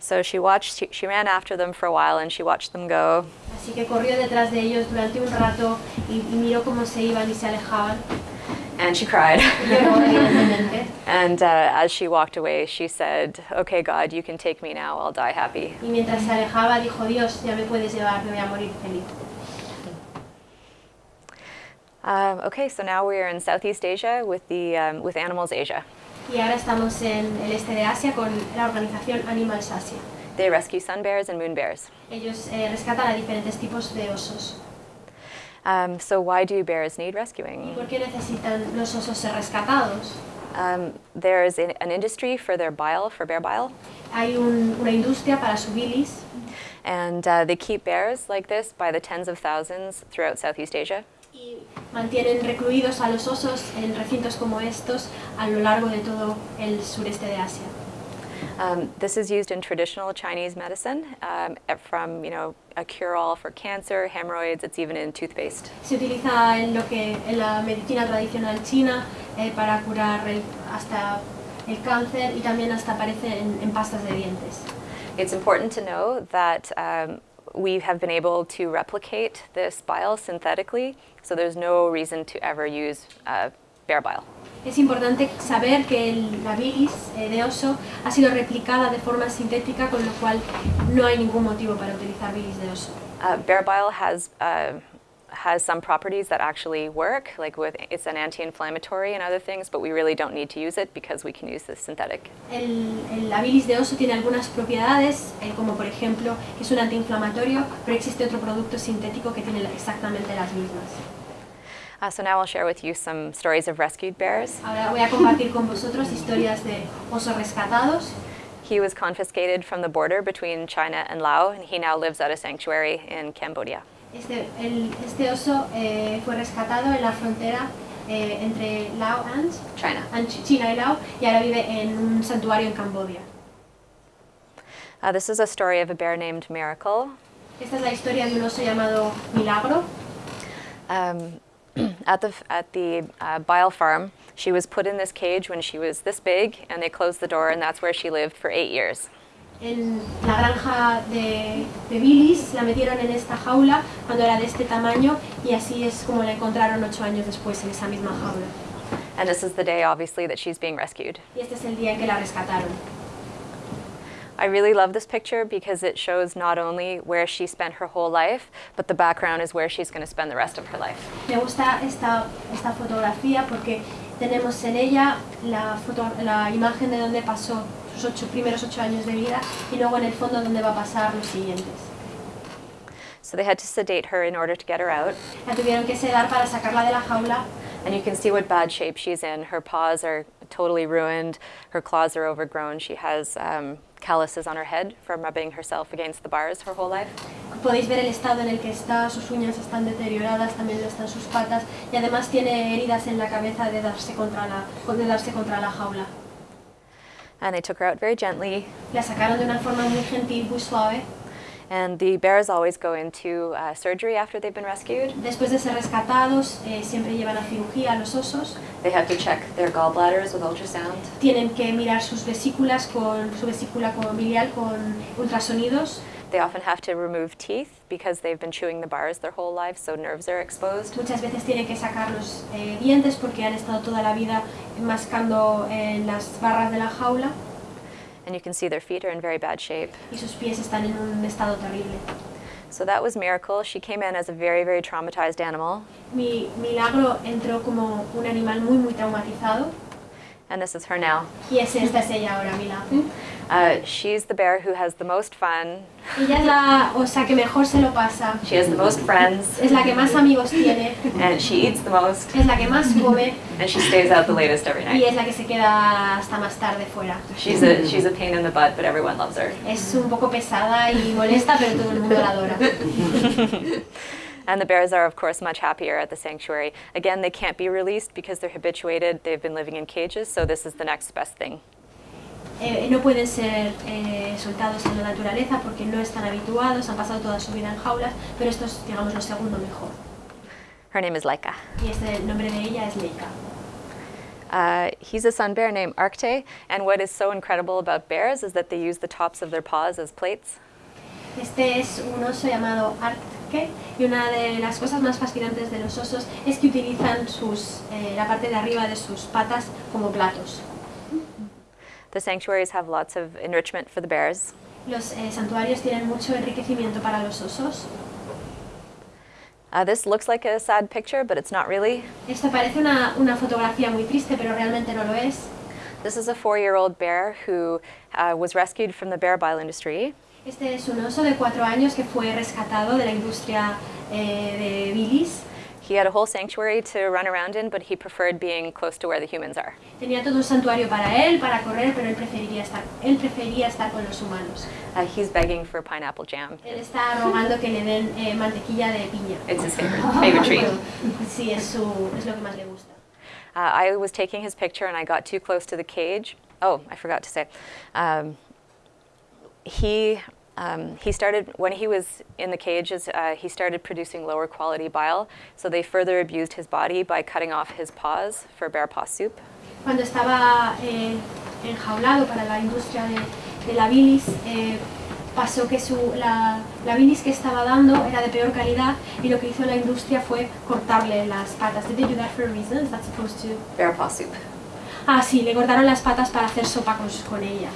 So she watched, she, she ran after them for a while and she watched them go. Así que corrió detrás de ellos durante un rato y, y miró cómo se iban y se alejaban. And she cried. Y lloró, evidentemente. and uh, as she walked away, she said, Okay, God, you can take me now. I'll die happy. Y mientras se alejaba dijo, Dios, ya me puedes llevar, me voy a morir feliz. Um, okay, so now we're in Southeast Asia with, the, um, with Animals Asia. Y ahora estamos en el este de Asia con la organización Animals Asia. They rescue sun bears and moon bears. Ellos eh, rescatan a diferentes tipos de osos. Um, so, why do bears need rescuing? ¿Por qué necesitan los osos ser rescatados? Um, there's an, an industry for their bile, for bear bile, Hay un- una industria para su bilis and uh, they keep bears like this by the tens of thousands throughout Southeast Asia. y mantienen recluidos a los osos en recintos como estos a lo largo de todo el sureste de Asia. Um, this is used in traditional Chinese medicine, um, from you know a cure-all for cancer, hemorrhoids. It's even in toothpaste. Se utiliza en lo que en la medicina tradicional china eh, para curar el- hasta el cáncer y también hasta aparece en, en pastas de dientes. It's important to know that um, we have been able to replicate this bile synthetically, so there's no reason to ever use uh, bear bile. Es importante saber que el- la bilis eh, de oso ha sido replicada de forma sintética, con lo cual no hay ningún motivo para utilizar bilis de oso. Uh, bear bile has uh, has some properties that actually work, like with it's an anti-inflammatory and other things, but we really don't need to use it because we can use this synthetic. El, el- la bilis de oso tiene algunas propiedades, eh, como por ejemplo que es un antiinflamatorio, pero existe otro producto sintético que tiene exactamente las mismas. Uh, so now I'll share with you some stories of rescued bears. Ahora voy a compartir con vosotros historias de osos rescatados. He was confiscated from the border between China and Laos, and he now lives at a sanctuary in Cambodia. Este, el- este oso eh, fue rescatado en la frontera eh, entre Laos and, China. and Ch- China y Laos y ahora vive en un santuario en Camboya. Uh, this is a story of a bear named Miracle. Esta es la historia de un oso llamado Milagro. Um, at the at the uh, bile farm, she was put in this cage when she was this big, and they closed the door, and that's where she lived for eight years. En la granja de, de bilis la metieron en esta jaula cuando era de este tamaño y así es como la encontraron ocho años después en esa misma jaula. And this is the day, obviously, that she's being rescued. Y este es el día en que la rescataron. I really love this picture because it shows not only where she spent her whole life, but the background is where she's going to spend the rest of her life. Me gusta esta, esta fotografía porque tenemos en ella la, foto- la imagen de donde pasó sus ocho, primeros ocho años de vida y luego en el fondo donde va a pasar los siguientes. So they had to sedate her in order to get her out. La tuvieron que sedar para sacarla de la jaula And you can see what bad shape she's in. Her paws are totally ruined, her claws are overgrown. She has um, calluses on her head from rubbing herself against the bars her whole life. Podéis ver el estado en el que está, sus uñas están deterioradas, también lo están sus patas y además tiene heridas en la cabeza de darse contra la, de darse contra la jaula. And they took her out very gently. La sacaron de una forma muy gentil, muy suave. And the bears always go into uh, surgery after they've been rescued. Después de ser rescatados, eh, siempre llevan a cirugía a los osos. They have to check their gallbladders with ultrasound. Tienen que mirar sus vesículas con su vesícula con biliar con ultrasonidos. They often have to remove teeth because they've been chewing the bars their whole life, so nerves are exposed. Muchas veces tienen que sacar los eh, dientes porque han estado toda la vida mascando en las barras de la jaula And you can see their feet are in very bad shape. y sus pies están en un estado terrible. So that was Miracle. She came in as a very, very traumatized animal. Mi milagro entró como un animal muy muy traumatizado And this is her now. y es, esta es ella ahora, Milagro. Hmm? Uh, she's the bear who has the most fun. Ella es la osa que mejor se lo pasa, She has the most friends. es la que más amigos tiene, And she eats the most. es la que más come And she stays out the latest every night. y es la que se queda hasta más tarde fuera. She's a, she's a pain in the butt, but everyone loves her. Es un poco pesada y molesta, pero todo el mundo la adora. And the bears are, of course, much happier at the sanctuary. Again, they can't be released because they're habituated. They've been living in cages, so this is the next best thing. Eh, no pueden ser eh, soltados en la naturaleza porque no están habituados, han pasado toda su vida en jaulas, pero esto es, digamos, lo segundo mejor. Her name is Laika. Y este, el nombre de ella es Leica. Uh, he's a sun bear named Arcte, and what is so incredible about bears is that they use the tops of their paws as plates. Este es un oso llamado Artke y una de las cosas más fascinantes de los osos es que utilizan sus, eh, la parte de arriba de sus patas como platos. The sanctuaries have lots of enrichment for the bears. Los eh, santuarios tienen mucho enriquecimiento para los osos. Uh, this looks like a sad picture, but it's not really. Esto parece una, una fotografía muy triste, pero realmente no lo es. This is a four-year-old bear who uh, was rescued from the bear bile industry. Este es un oso de cuatro años que fue rescatado de la industria eh, de bilis. He had a whole sanctuary to run around in, but he preferred being close to where the humans are. Tenía todo un santuario para él, para correr, pero él preferiría estar, él prefería estar con los humanos. Uh, he's begging for pineapple jam. Él está rogando que le den eh, mantequilla de piña. It's his favorite, favorite treat. Sí, es, su, es lo que más le gusta. Uh, I was taking his picture and I got too close to the cage. Oh, I forgot to say. Um, he, um, he started, when he was in the cages, uh, he started producing lower quality bile. So they further abused his body by cutting off his paws for bear paw soup. Cuando estaba eh, enjaulado para la industria de, de la bilis, eh, pasó que su, la, la bilis que estaba dando era de peor calidad y lo que hizo la industria fue cortarle las patas. Did they do that for a reason? Is that supposed to... Bear paw soup. Ah, sí, le cortaron las patas para hacer sopa con, con ella.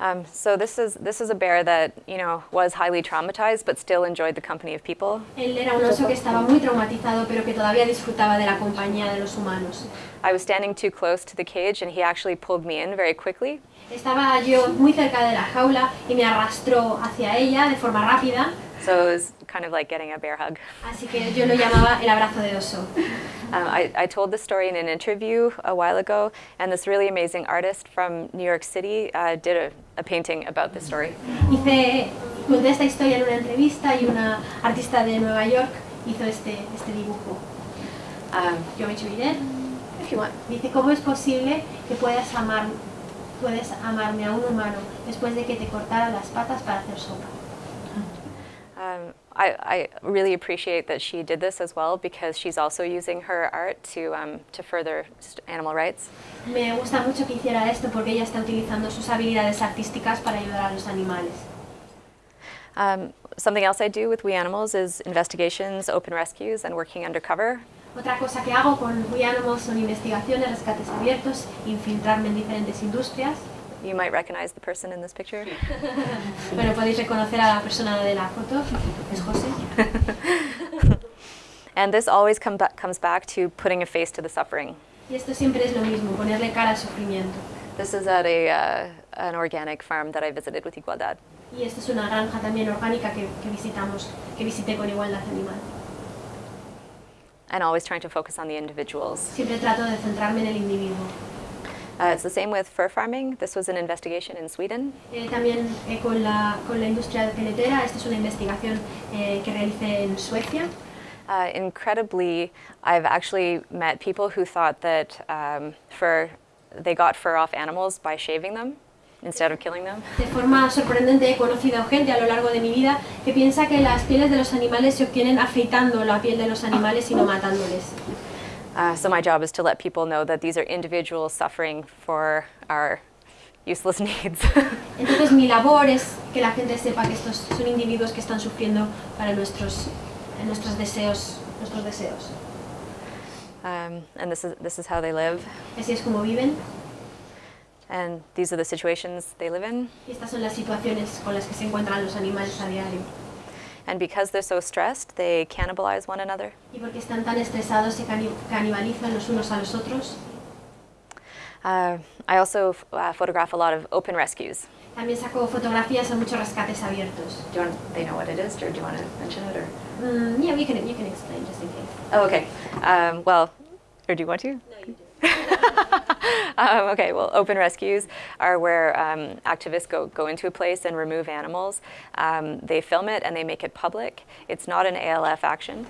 Um, so this is, this is a bear that, you know, was highly traumatized but still enjoyed the company of people. Él era un oso que estaba muy traumatizado, pero que todavía disfrutaba de la compañía de los humanos. I was standing too close to the cage and he actually pulled me in very quickly. Estaba yo muy cerca de la jaula y me arrastró hacia ella de forma rápida, So it was kind of like getting a bear hug. así que yo lo llamaba el abrazo de oso. Um, I, I told this story in an interview a while ago, and this really amazing artist from New York City uh, did a, a painting about this story. Hice, conté esta historia en una entrevista y una artista de Nueva York hizo este, este dibujo. Um, Yo me it? if you want. Dice, ¿cómo es posible que puedas amar, puedes amarme a un humano después de que te cortara las patas para hacer sopa? Um, I, I really appreciate that she did this as well because she's also using her art to, um, to further animal rights. Me gusta mucho que hiciera esto porque ella está utilizando sus habilidades artísticas para ayudar a los animales. Um, something else I do with We Animals is investigations, open rescues, and working undercover. Otra cosa que hago con We Animals son investigaciones, rescates abiertos, infiltrarme en diferentes industrias. You might recognize the person in this picture. Bueno, podéis reconocer a la persona de la foto, es José. And this always come ba- comes back to putting a face to the suffering. Y esto siempre es lo mismo, ponerle cara al sufrimiento. This is at a, uh, an organic farm that I visited with Igualdad. Y esto es una granja también orgánica que, que visitamos, que visité con Igualdad Animal. and always trying to focus on the individuals. Siempre trato de centrarme en el individuo. Uh, it's the same with fur farming. This was an investigation in Sweden. Eh, también eh, con, la, con la industria peletera, esta es una investigación eh, que realicé en Suecia. Uh, incredibly, I've actually met people who thought that um, fur, they got fur off animals by shaving them instead of killing them. De forma sorprendente he conocido gente a lo largo de mi vida que piensa que las pieles de los animales se obtienen afeitando la piel de los animales y no matándoles. Uh, so my job is to let people know that these are individuals suffering for our, useless needs. Entonces mi labor es que la gente sepa que estos son individuos que están sufriendo para nuestros, nuestros deseos, nuestros deseos. um, and this is, this is how they live. Así es como viven And these are the situations they live in. y estas son las situaciones con las que se encuentran los animales a diario. And because they're so stressed, they cannibalize one another. Y porque están tan estresados se canibalizan los unos a los otros. Uh, I also uh, photograph a lot of open rescues. También saco fotografías a muchos rescates abiertos. Do you want, they know what it is, or do you want to mention it, or? Mm, yeah, you can, you can explain just in case. Oh, okay. Um, well, or do you want to? No, you do. um, okay, well, open rescues are where um, activists go, go into a place and remove animals. Um, they film it and they make it public. It's not an ALF action.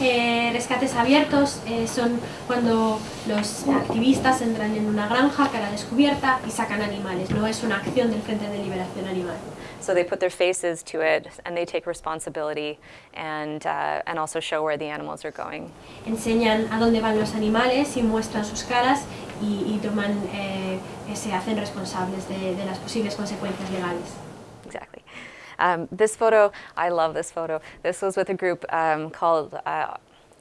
Eh, rescates abiertos eh, son cuando los activistas entran en una granja cara descubierta y sacan animales. No es una acción del Frente de Liberación Animal. So they put their faces to it and they take responsibility and, uh, and also show where the animals are going. Enseñan a dónde van los animales y muestran sus caras y, y toman, eh, se hacen responsables de, de las posibles consecuencias legales. Exactly. Um, this photo, I love this photo. This was with a group um, called uh,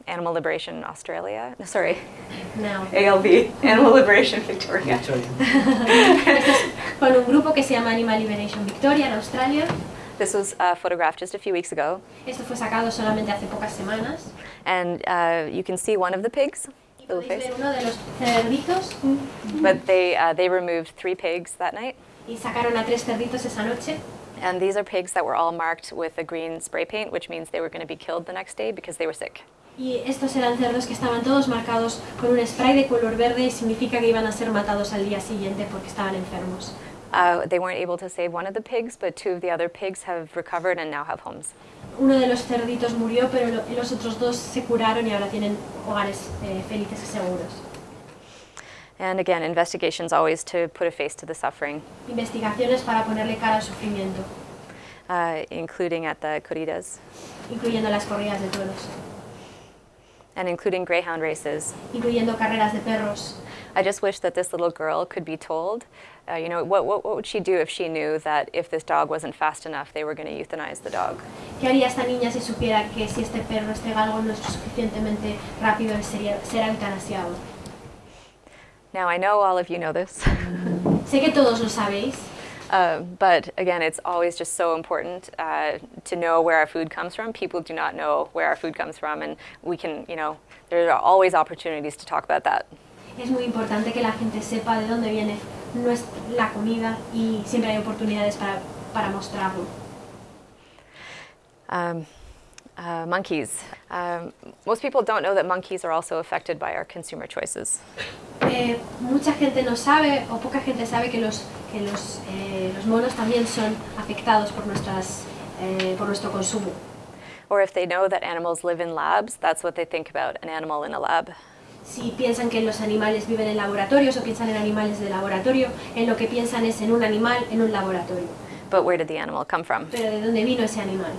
Animal Liberation Australia. No, Sorry, Now, ALV, Animal Liberation Victoria. con un grupo que se llama Animal Liberation Victoria en Australia. This was uh, photographed just a few weeks ago, Esto fue sacado solamente hace pocas semanas. and uh, you can see one of the pigs, little face. uno de los cerditos But they uh, they removed three pigs that night, y sacaron a tres cerditos esa noche. and these are pigs that were all marked with a green spray paint, which means they were going to be killed the next day because they were sick. Y estos eran cerdos que estaban todos marcados con un spray de color verde y significa que iban a ser matados al día siguiente porque estaban enfermos. Uh, they weren't able to save one of the pigs, but two of the other pigs have recovered and now have homes. Uno de los cerditos murió, pero lo- los otros dos se curaron y ahora tienen hogares eh, felices y seguros. And again, investigations always to put a face to the suffering, Investigaciones para ponerle cara al sufrimiento, uh, including at the corridas incluyendo las corridas de toros, and including greyhound races. incluyendo carreras de perros. I just wish that this little girl could be told, uh, you know, what, what, what would she do if she knew that if this dog wasn't fast enough, they were going to euthanize the dog? ¿Qué haría esta niña si supiera que si este perro, este galgo no es suficientemente rápido, sería, será eutanasiado? Now, I know all of you know this, Sé que todos lo sabéis, uh, but again, it's always just so important uh, to know where our food comes from. People do not know where our food comes from, and we can, you know, there are always opportunities to talk about that. es muy importante que la gente sepa de dónde viene la comida y siempre hay oportunidades para, para mostrarlo. Um, uh, monkeys. Um, most people don't know that monkeys are also affected by our consumer choices. Eh, mucha gente no sabe o poca gente sabe que los, que los, eh, los monos también son afectados por, nuestras, eh, por nuestro consumo. Or if they know that animals live in labs, that's what they think about an animal in a lab. Si piensan que los animales viven en laboratorios o piensan en animales de laboratorio, en lo que piensan es en un animal en un laboratorio. But where did the animal come from? Pero ¿de dónde vino ese animal?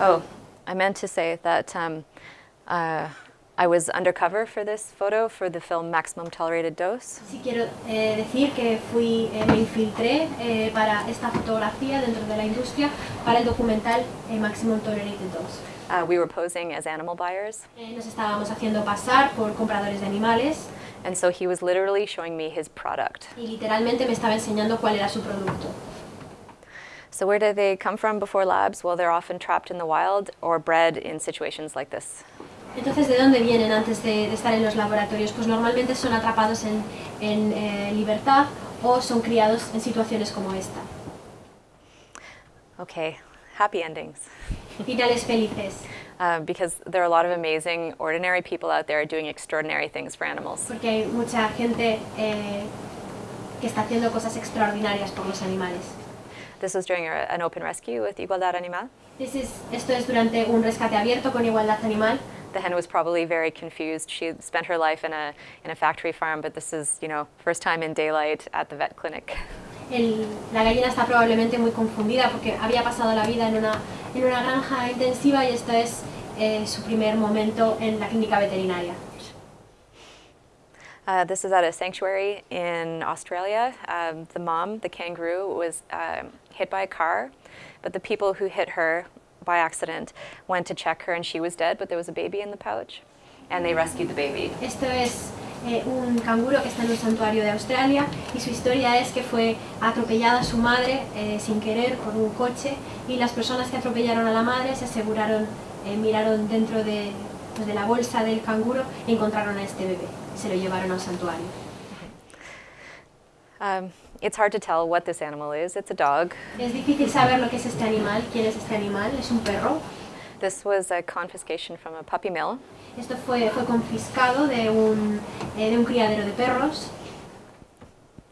Oh, I meant to say that um, uh, I was undercover for this photo for the film Maximum Tolerated Dose. Sí quiero eh, decir que fui, eh, me infiltré eh, para esta fotografía dentro de la industria para el documental eh, Maximum Tolerated Dose. Uh, we were posing as animal buyers, Eh, nos estábamos haciendo pasar por compradores de animales and so he was literally showing me his product. y literalmente me estaba enseñando cuál era su producto. So, where do they come from before labs? Well, they're often trapped in the wild or bred in situations like this. Entonces, ¿de dónde vienen antes de, de estar en los laboratorios? Pues normalmente son atrapados en, en, eh, libertad o son criados en situaciones como esta. Okay, happy endings. Finales felices, Uh, because there are a lot of amazing, ordinary people out there doing extraordinary things for animals. porque hay mucha gente eh, que está haciendo cosas extraordinarias por los animales. This was during a, an open rescue with Igualdad Animal. This is- esto es durante un rescate abierto con igualdad animal. The hen was probably very confused. She had spent her life in a, in a factory farm, but this is, you know, first time in daylight at the vet clinic. El- la gallina está probablemente muy confundida porque había pasado la vida en una, en una granja intensiva y esto es eh, su primer momento en la clínica veterinaria. Uh, this is at a sanctuary in Australia. Um, the mom, the kangaroo, was um, hit by a car, but the people who hit her by accident went to check her and she was dead, but there was a baby in the pouch, and they rescued the baby. Esto es eh, un canguro que está en un santuario de Australia y su historia es que fue atropellada su madre eh, sin querer por un coche y las personas que atropellaron a la madre se aseguraron, eh, miraron dentro de, pues, de la bolsa del canguro y encontraron a este bebé. Se lo llevaron al santuario. Um, it's hard to tell what this animal is. It's a dog. Es difícil saber lo que es este animal, quién es este animal, es un perro. This was a confiscation from a puppy mill. Esto fue, fue confiscado de un, eh, de un criadero de perros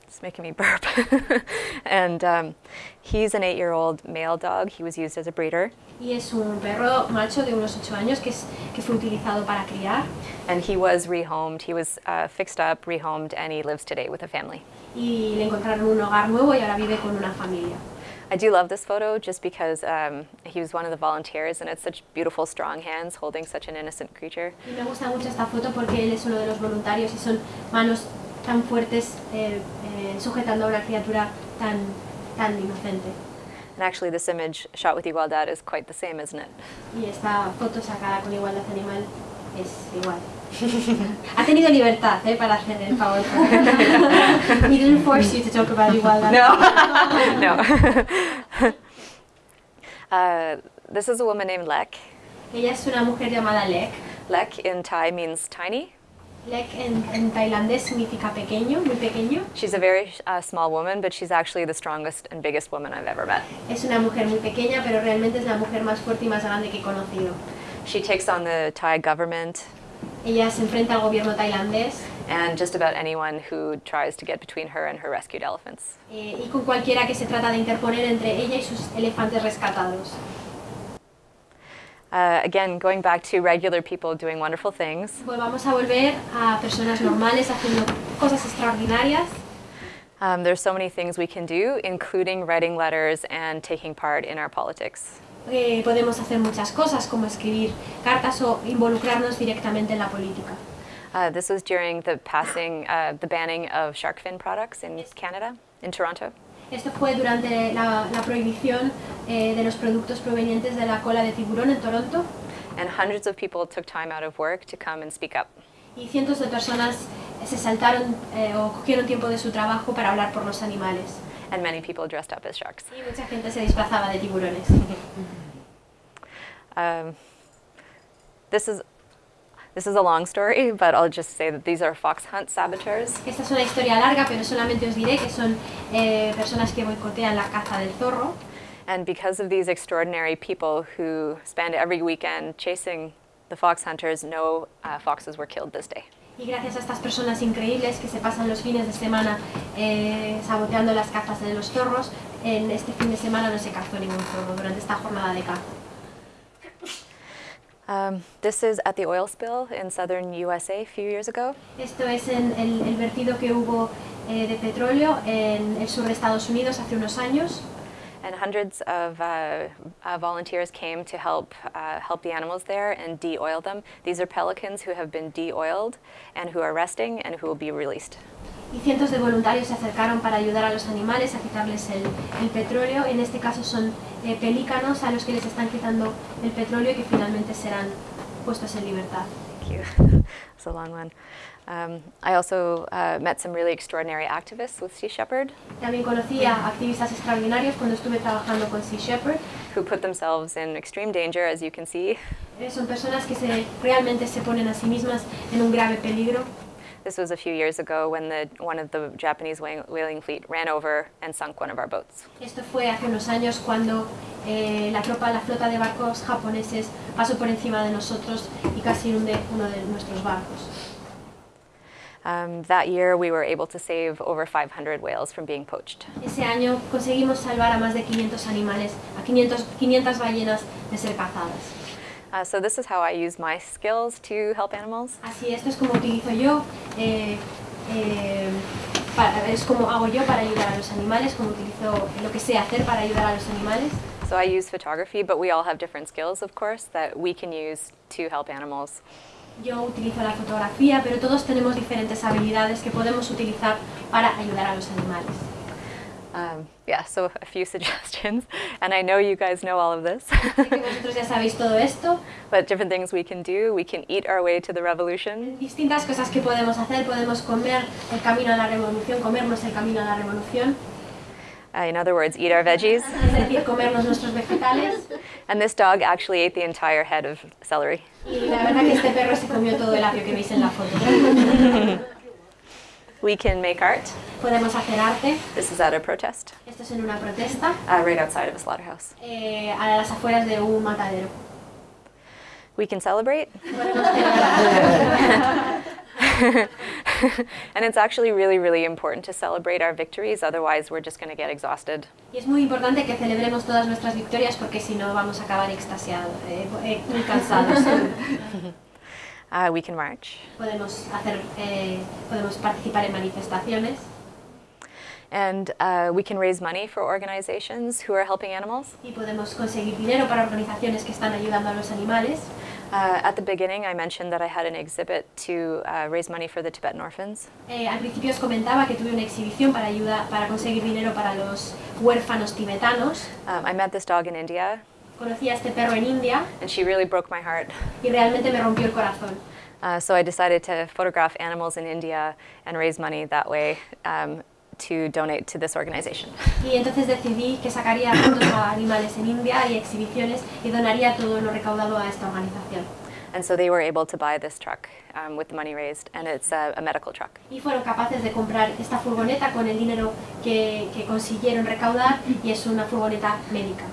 It's making me burp. and um, he's an eight-year-old male dog. He was used as a breeder. y es un perro macho de unos 8 años que, es, que fue utilizado para criar And he was rehomed. He was uh, fixed up, rehomed, and he lives today with a family. Y le encontraron un hogar nuevo y ahora vive con una familia. I do love this photo just because um, he was one of the volunteers, and it's such beautiful, strong hands holding such an innocent creature. Y me gusta mucho esta foto porque él es uno de los voluntarios y son manos tan fuertes eh, eh, sujetando a una criatura tan, tan inocente. And actually, this image shot with Igualdad is quite the same, isn't it? Y esta foto sacada con igualdad animal es igual. Ha tenido libertad eh, para hacer el favor. He didn't force you to talk about igualdad. no. uh, this is a woman named Lek. Ella es una mujer llamada Lek. Lek in Thai means tiny. Lek en, en tailandés significa pequeño, muy pequeño. She's a very uh, small woman, but she's actually the strongest and biggest woman I've ever met. Es una mujer muy pequeña, pero realmente es la mujer más fuerte y más grande que he conocido. She takes on the Thai government Ella se enfrenta al gobierno tailandés and just about anyone who tries to get between her and her rescued elephants. eh, y con cualquiera que se trata de interponer entre ella y sus elefantes rescatados. Uh, again, going back to regular people doing wonderful things. Pues vamos a volver a personas normales haciendo cosas extraordinarias. Um, there's so many things we can do, including writing letters and taking part in our politics. Eh, podemos hacer muchas cosas como escribir cartas o involucrarnos directamente en la política. Uh, this was during the passing, uh, the banning of shark fin products in Canada, in Toronto. Esto fue durante la, la prohibición eh, de los productos provenientes de la cola de tiburón en Toronto And hundreds of people took time out of work to come and speak up. y cientos de personas se saltaron eh, o cogieron tiempo de su trabajo para hablar por los animales. And many people dressed up as sharks. Y mucha gente se disfrazaba de tiburones. Um, this is this is a long story, but I'll just say that these are fox hunt saboteurs. Esta es una historia larga, pero solamente os diré que son eh, personas que boicotean la caza del zorro. And because of these extraordinary people who spend every weekend chasing the fox hunters, no uh, foxes were killed this day. Y gracias a estas personas increíbles que se pasan los fines de semana eh, saboteando las cazas de los zorros, en este fin de semana no se cazó ningún zorro durante esta jornada de caza. Um, this is at the oil spill in southern USA a few years ago. Esto es en el, el vertido que hubo eh, de petróleo en el sur de Estados Unidos hace unos años. And hundreds of uh, uh, volunteers came to help uh, help the animals there and de-oil them. These are pelicans who have been de-oiled and who are resting and who will be released. Y cientos de voluntarios se acercaron para ayudar a los animales a quitarles el, el petróleo. En este caso son eh, pelícanos a los que les están quitando el petróleo y que finalmente serán puestos en libertad. Thank you. It's a long one. Um, I also uh, met some really extraordinary activists with Sea Shepherd También conocí a activistas extraordinarios cuando estuve trabajando con Sea Shepherd. who put themselves in extreme danger, as you can see. Eh, Son personas que se, realmente se ponen a sí mismas en un grave peligro. This was a few years ago when the, one of the Japanese whaling fleet ran over and sunk one of our boats. Esto fue hace unos años cuando eh, la tropa, la flota de barcos japoneses pasó por encima de nosotros y casi hunde uno de nuestros barcos. Um, that year, we were able to save over 500 whales from being poached. Ese año conseguimos salvar a más de 500 animales, a 500, 500 ballenas de ser cazadas. Uh, so this is how I use my skills to help animals. Así, esto es como utilizo yo, eh, eh, para- es como hago yo para ayudar a los animales, como utilizo lo que sé hacer para ayudar a los animales. So I use photography, but we all have different skills, of course, that we can use to help animals. Yo utilizo la fotografía, pero todos tenemos diferentes habilidades que podemos utilizar para ayudar a los animales. Um, yeah, so a few suggestions, and I know you guys know all of this, Sé que vosotros ya sabéis todo esto. but different things we can do. We can eat our way to the revolution. Distintas cosas que podemos hacer. Podemos comer el camino a la revolución, comernos el camino a la revolución. Uh, in other words, eat our veggies. Es decir, comernos nuestros vegetales. And this dog actually ate the entire head of celery. Y la verdad que este perro se comió todo el apio que veis en la foto. We can make art. Podemos hacer arte. This is at a protest, Esto es en una protesta uh, right outside of a slaughterhouse. eh, a las afueras de un matadero. We can celebrate. And it's actually really, really important to celebrate our victories, otherwise, we're just going to get exhausted. Y es muy importante que celebremos todas nuestras victorias porque si no vamos a acabar extasiados, eh, eh, muy cansados. Uh, we can march. podemos, hacer, eh, podemos participar en manifestaciones And uh, we can raise money for organizations who are helping animals. y podemos conseguir dinero para organizaciones que están ayudando a los animales. Uh, at the beginning, I mentioned that I had an exhibit to uh, raise money for the Tibetan orphans. Eh, al principio os comentaba que tuve una exhibición para, ayuda, para conseguir dinero para los huérfanos tibetanos. Um, I met this dog in India, Conocí a este perro en India and she really broke my heart. y realmente me rompió el corazón. Uh, so I decided to photograph animals in India and raise money that way um, to donate to this organization. Y entonces decidí que sacaría fotos a animales en India y exhibiciones y donaría todo lo recaudado a esta organización. And so they were able to buy this truck um, with the money raised, and it's a, a medical truck. Y fueron capaces de comprar esta furgoneta con el dinero que, que consiguieron recaudar y es una furgoneta médica.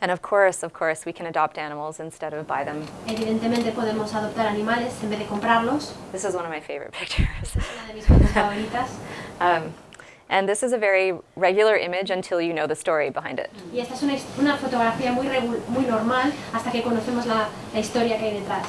And of course, of course, we can adopt animals instead of buy them. Evidentemente podemos adoptar animales en vez de comprarlos. This is one of my favorite pictures. Una de mis fotos favoritas. Um, and this is a very regular image until you know the story behind it. Y esta es una, una fotografía muy, muy normal hasta que conocemos la, la historia que hay detrás.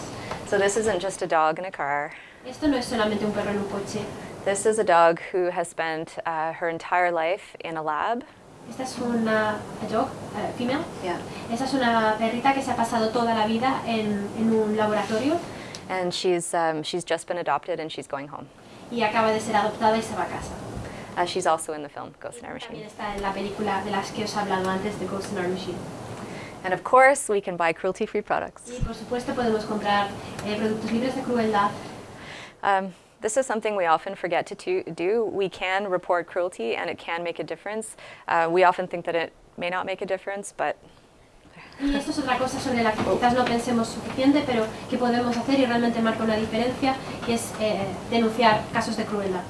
So this isn't just a dog in a car. Esto no es solamente un perro en un coche. This is a dog who has spent uh, her entire life in a lab. Esta es una a dog, eh, female. Yeah. Esta es una perrita que se ha pasado toda la vida en, en un laboratorio And she's, um, she's just been adopted and she's going home. Y acaba de ser adoptada y se va a casa. Uh, she's also in the film Ghost in Our También Machine. está en la película de las que os he hablado antes, de Ghost in Our Machine. And of course, we can buy cruelty free products. Y por supuesto podemos comprar eh, productos libres de crueldad. Um, this is something we often forget to to do. We can report cruelty and it can make a difference. Uh, we often think that it may not make a difference, but Y esto es otra cosa sobre la que quizás no pensemos suficiente, pero que podemos hacer y realmente marca una diferencia, y es eh, denunciar casos de crueldad.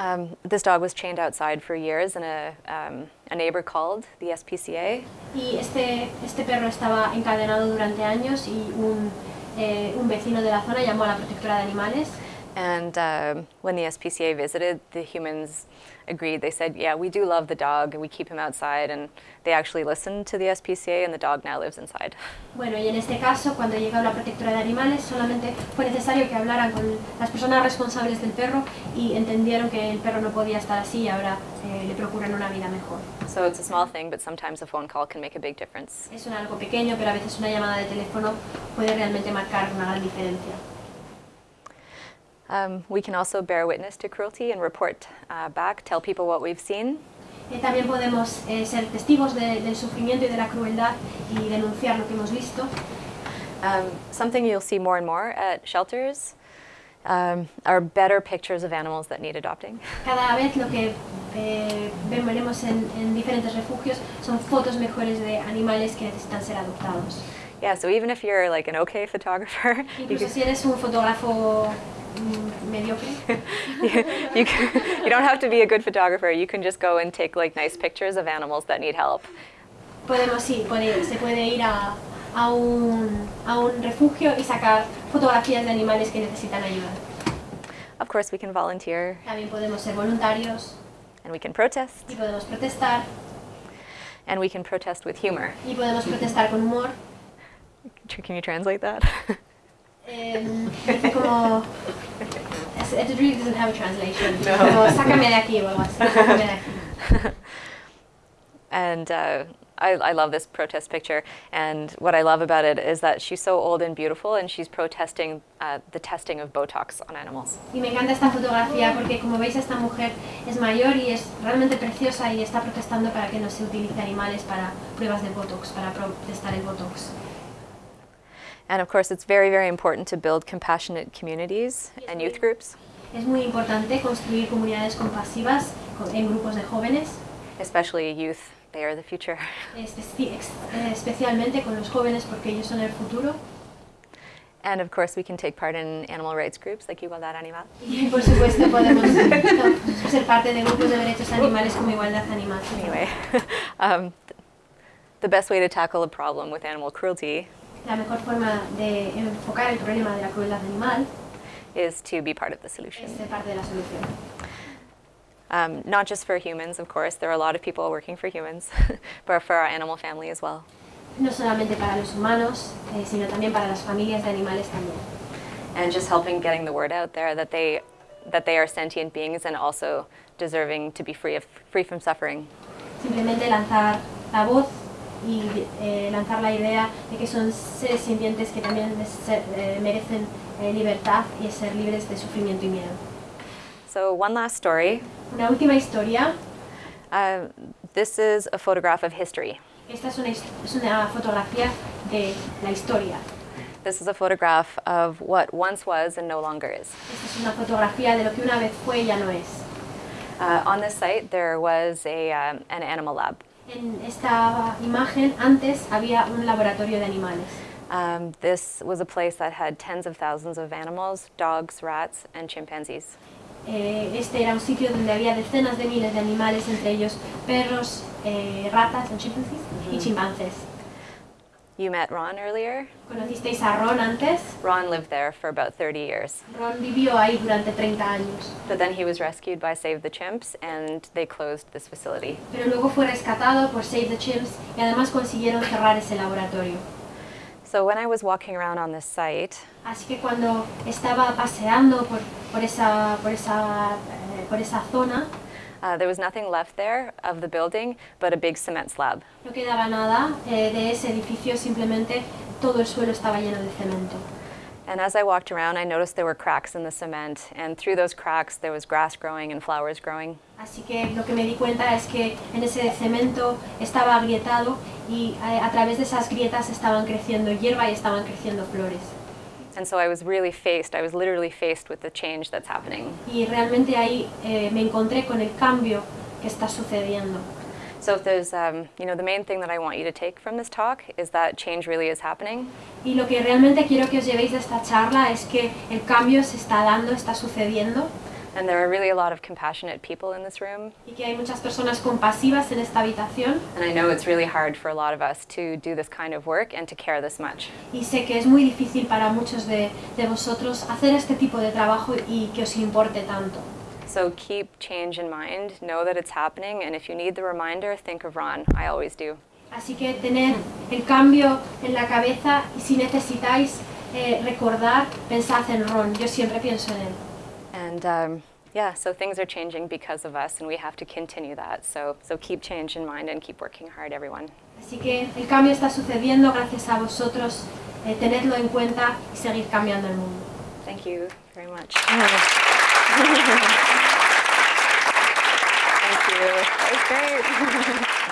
um, this dog was chained outside for years and a, um, a neighbor called the SPCA. Y este, este perro estaba encadenado durante años y un, eh, un vecino de la zona llamó a la protectora de animales And um, when the SPCA visited, the humans agreed. They said, Yeah, we do love the dog and we keep him outside. And they actually listened to the SPCA and the dog now lives inside. Bueno, y en este caso, cuando llegó la protectora de animales, solamente fue necesario que hablaran con las personas responsables del perro y entendieron que el perro no podía estar así y ahora eh, le procuran una vida mejor. So it's a small thing, but sometimes a phone call can make a big difference. Es un algo pequeño, pero a veces una llamada de teléfono puede realmente marcar una gran diferencia. Um, we can also bear witness to cruelty and report uh, back, tell people what we've seen. Eh, también podemos eh, ser testigos de- del sufrimiento y de la crueldad y denunciar lo que hemos visto. Um, something you'll see more and more at shelters um, are better pictures of animals that need adopting. Cada vez lo que eh, veremos en, en diferentes refugios son fotos mejores de animales que necesitan ser adoptados. Yeah, so even if you're like an okay photographer, you Incluso can, si eres un fotógrafo mm, mediocre, you, you, can, you don't have to be a good photographer. You can just go and take like nice pictures of animals that need help. podemos sí, puede- se puede ir a, a un, a un refugio y sacar fotografías de animales que necesitan ayuda. Of course, we can volunteer También podemos ser voluntarios and we can protest, y podemos protestar and we can protest with humor. y podemos protestar con humor. Can you translate that? Dice it really doesn't have a translation. Como sácame de aquí o algo así. Sácame de aquí. and uh, I, I love this protest picture, and what I love about it is that she's so old and beautiful, and she's protesting uh, the testing of Botox on animals. Y me encanta esta fotografía porque como veis esta mujer es mayor y es realmente preciosa y está protestando para que no se utilice animales para pruebas de Botox, para protestar el Botox. And of course, it's very, very important to build compassionate communities and youth groups. Es muy importante construir comunidades compasivas en grupos de jóvenes, especially youth. They are the future. especialmente con los jóvenes porque ellos son el futuro. And of course, we can take part in animal rights groups like Igualdad Animal. Y por supuesto podemos ser parte de grupos de derechos animales como Igualdad Animal. Anyway, um, the best way to tackle a problem with animal cruelty La mejor forma de enfocar el problema de la crueldad animal is to be part of the solution. es ser parte de la solución. Um, not just for humans, of course, there are a lot of people working for humans, but for our animal family as well. No solamente para los humanos, eh, sino también para las familias de animales también. And just helping getting the word out there that they, that they are sentient beings and also deserving to be free, of, free from suffering. Simplemente lanzar la voz y eh, lanzar la idea de que son seres sintientes que también se- eh, merecen eh, libertad y ser libres de sufrimiento y miedo. So one last story. Una última historia. Uh, this is a photograph of history. Esta es una, es una fotografía de la historia. This is a photograph of what once was and no longer is. Esta es una fotografía de lo que una vez fue y ya no es. Uh, on this site, there was a, um, an animal lab. En esta imagen antes había un laboratorio de animales. Um, this was a place that had tens of thousands of animals, dogs, rats, and chimpanzees. Eh, este era un sitio donde había decenas de miles de animales, entre ellos perros, eh, ratas, chimpanzees, y chimpancés. You met Ron earlier. ¿Conocisteis a Ron antes? Ron lived there for about 30 years. Ron vivió ahí durante 30 años, But then he was rescued by Save the Chimps and they closed this facility. pero luego fue rescatado por Save the Chimps y además consiguieron cerrar ese laboratorio. So when I was walking around on this site, Así que cuando estaba paseando por, por, esa, por, esa, eh, por esa zona, uh, there was nothing left there of the building but a big cement slab. no quedaba nada eh, de ese edificio, simplemente todo el suelo estaba lleno de cemento. And as I walked around, I noticed there were cracks in the cement, and through those cracks, there was grass growing and flowers growing. Así que lo que me di cuenta es que en ese cemento estaba agrietado y a, a través de esas grietas estaban creciendo hierba y estaban creciendo flores. And so I was really faced, I was literally faced with the change that's happening. Y realmente ahí eh, me encontré con el cambio que está sucediendo. So if there's, um, you know, the main thing that I want you to take from this talk is that change really is happening. Y lo que realmente quiero que os llevéis de esta charla es que el cambio se está dando, está sucediendo And there are really a lot of compassionate people in this room. y que hay muchas personas compasivas en esta habitación. And I know it's really hard for a lot of us to do this kind of work and to care this much. Y sé que es muy difícil para muchos de, de vosotros hacer este tipo de trabajo y que os importe tanto. So keep change in mind, know that it's happening, and if you need the reminder, think of Ron. I always do. Así que tener el cambio en la cabeza y si necesitáis eh, recordar, pensad en Ron. Yo siempre pienso en él. And um, yeah, so things are changing because of us, and we have to continue that. So, so keep change in mind and keep working hard, everyone. Así que el cambio está sucediendo gracias a vosotros. eh, tenedlo en cuenta y seguir cambiando el mundo. Thank you very much. Thank you. That was great.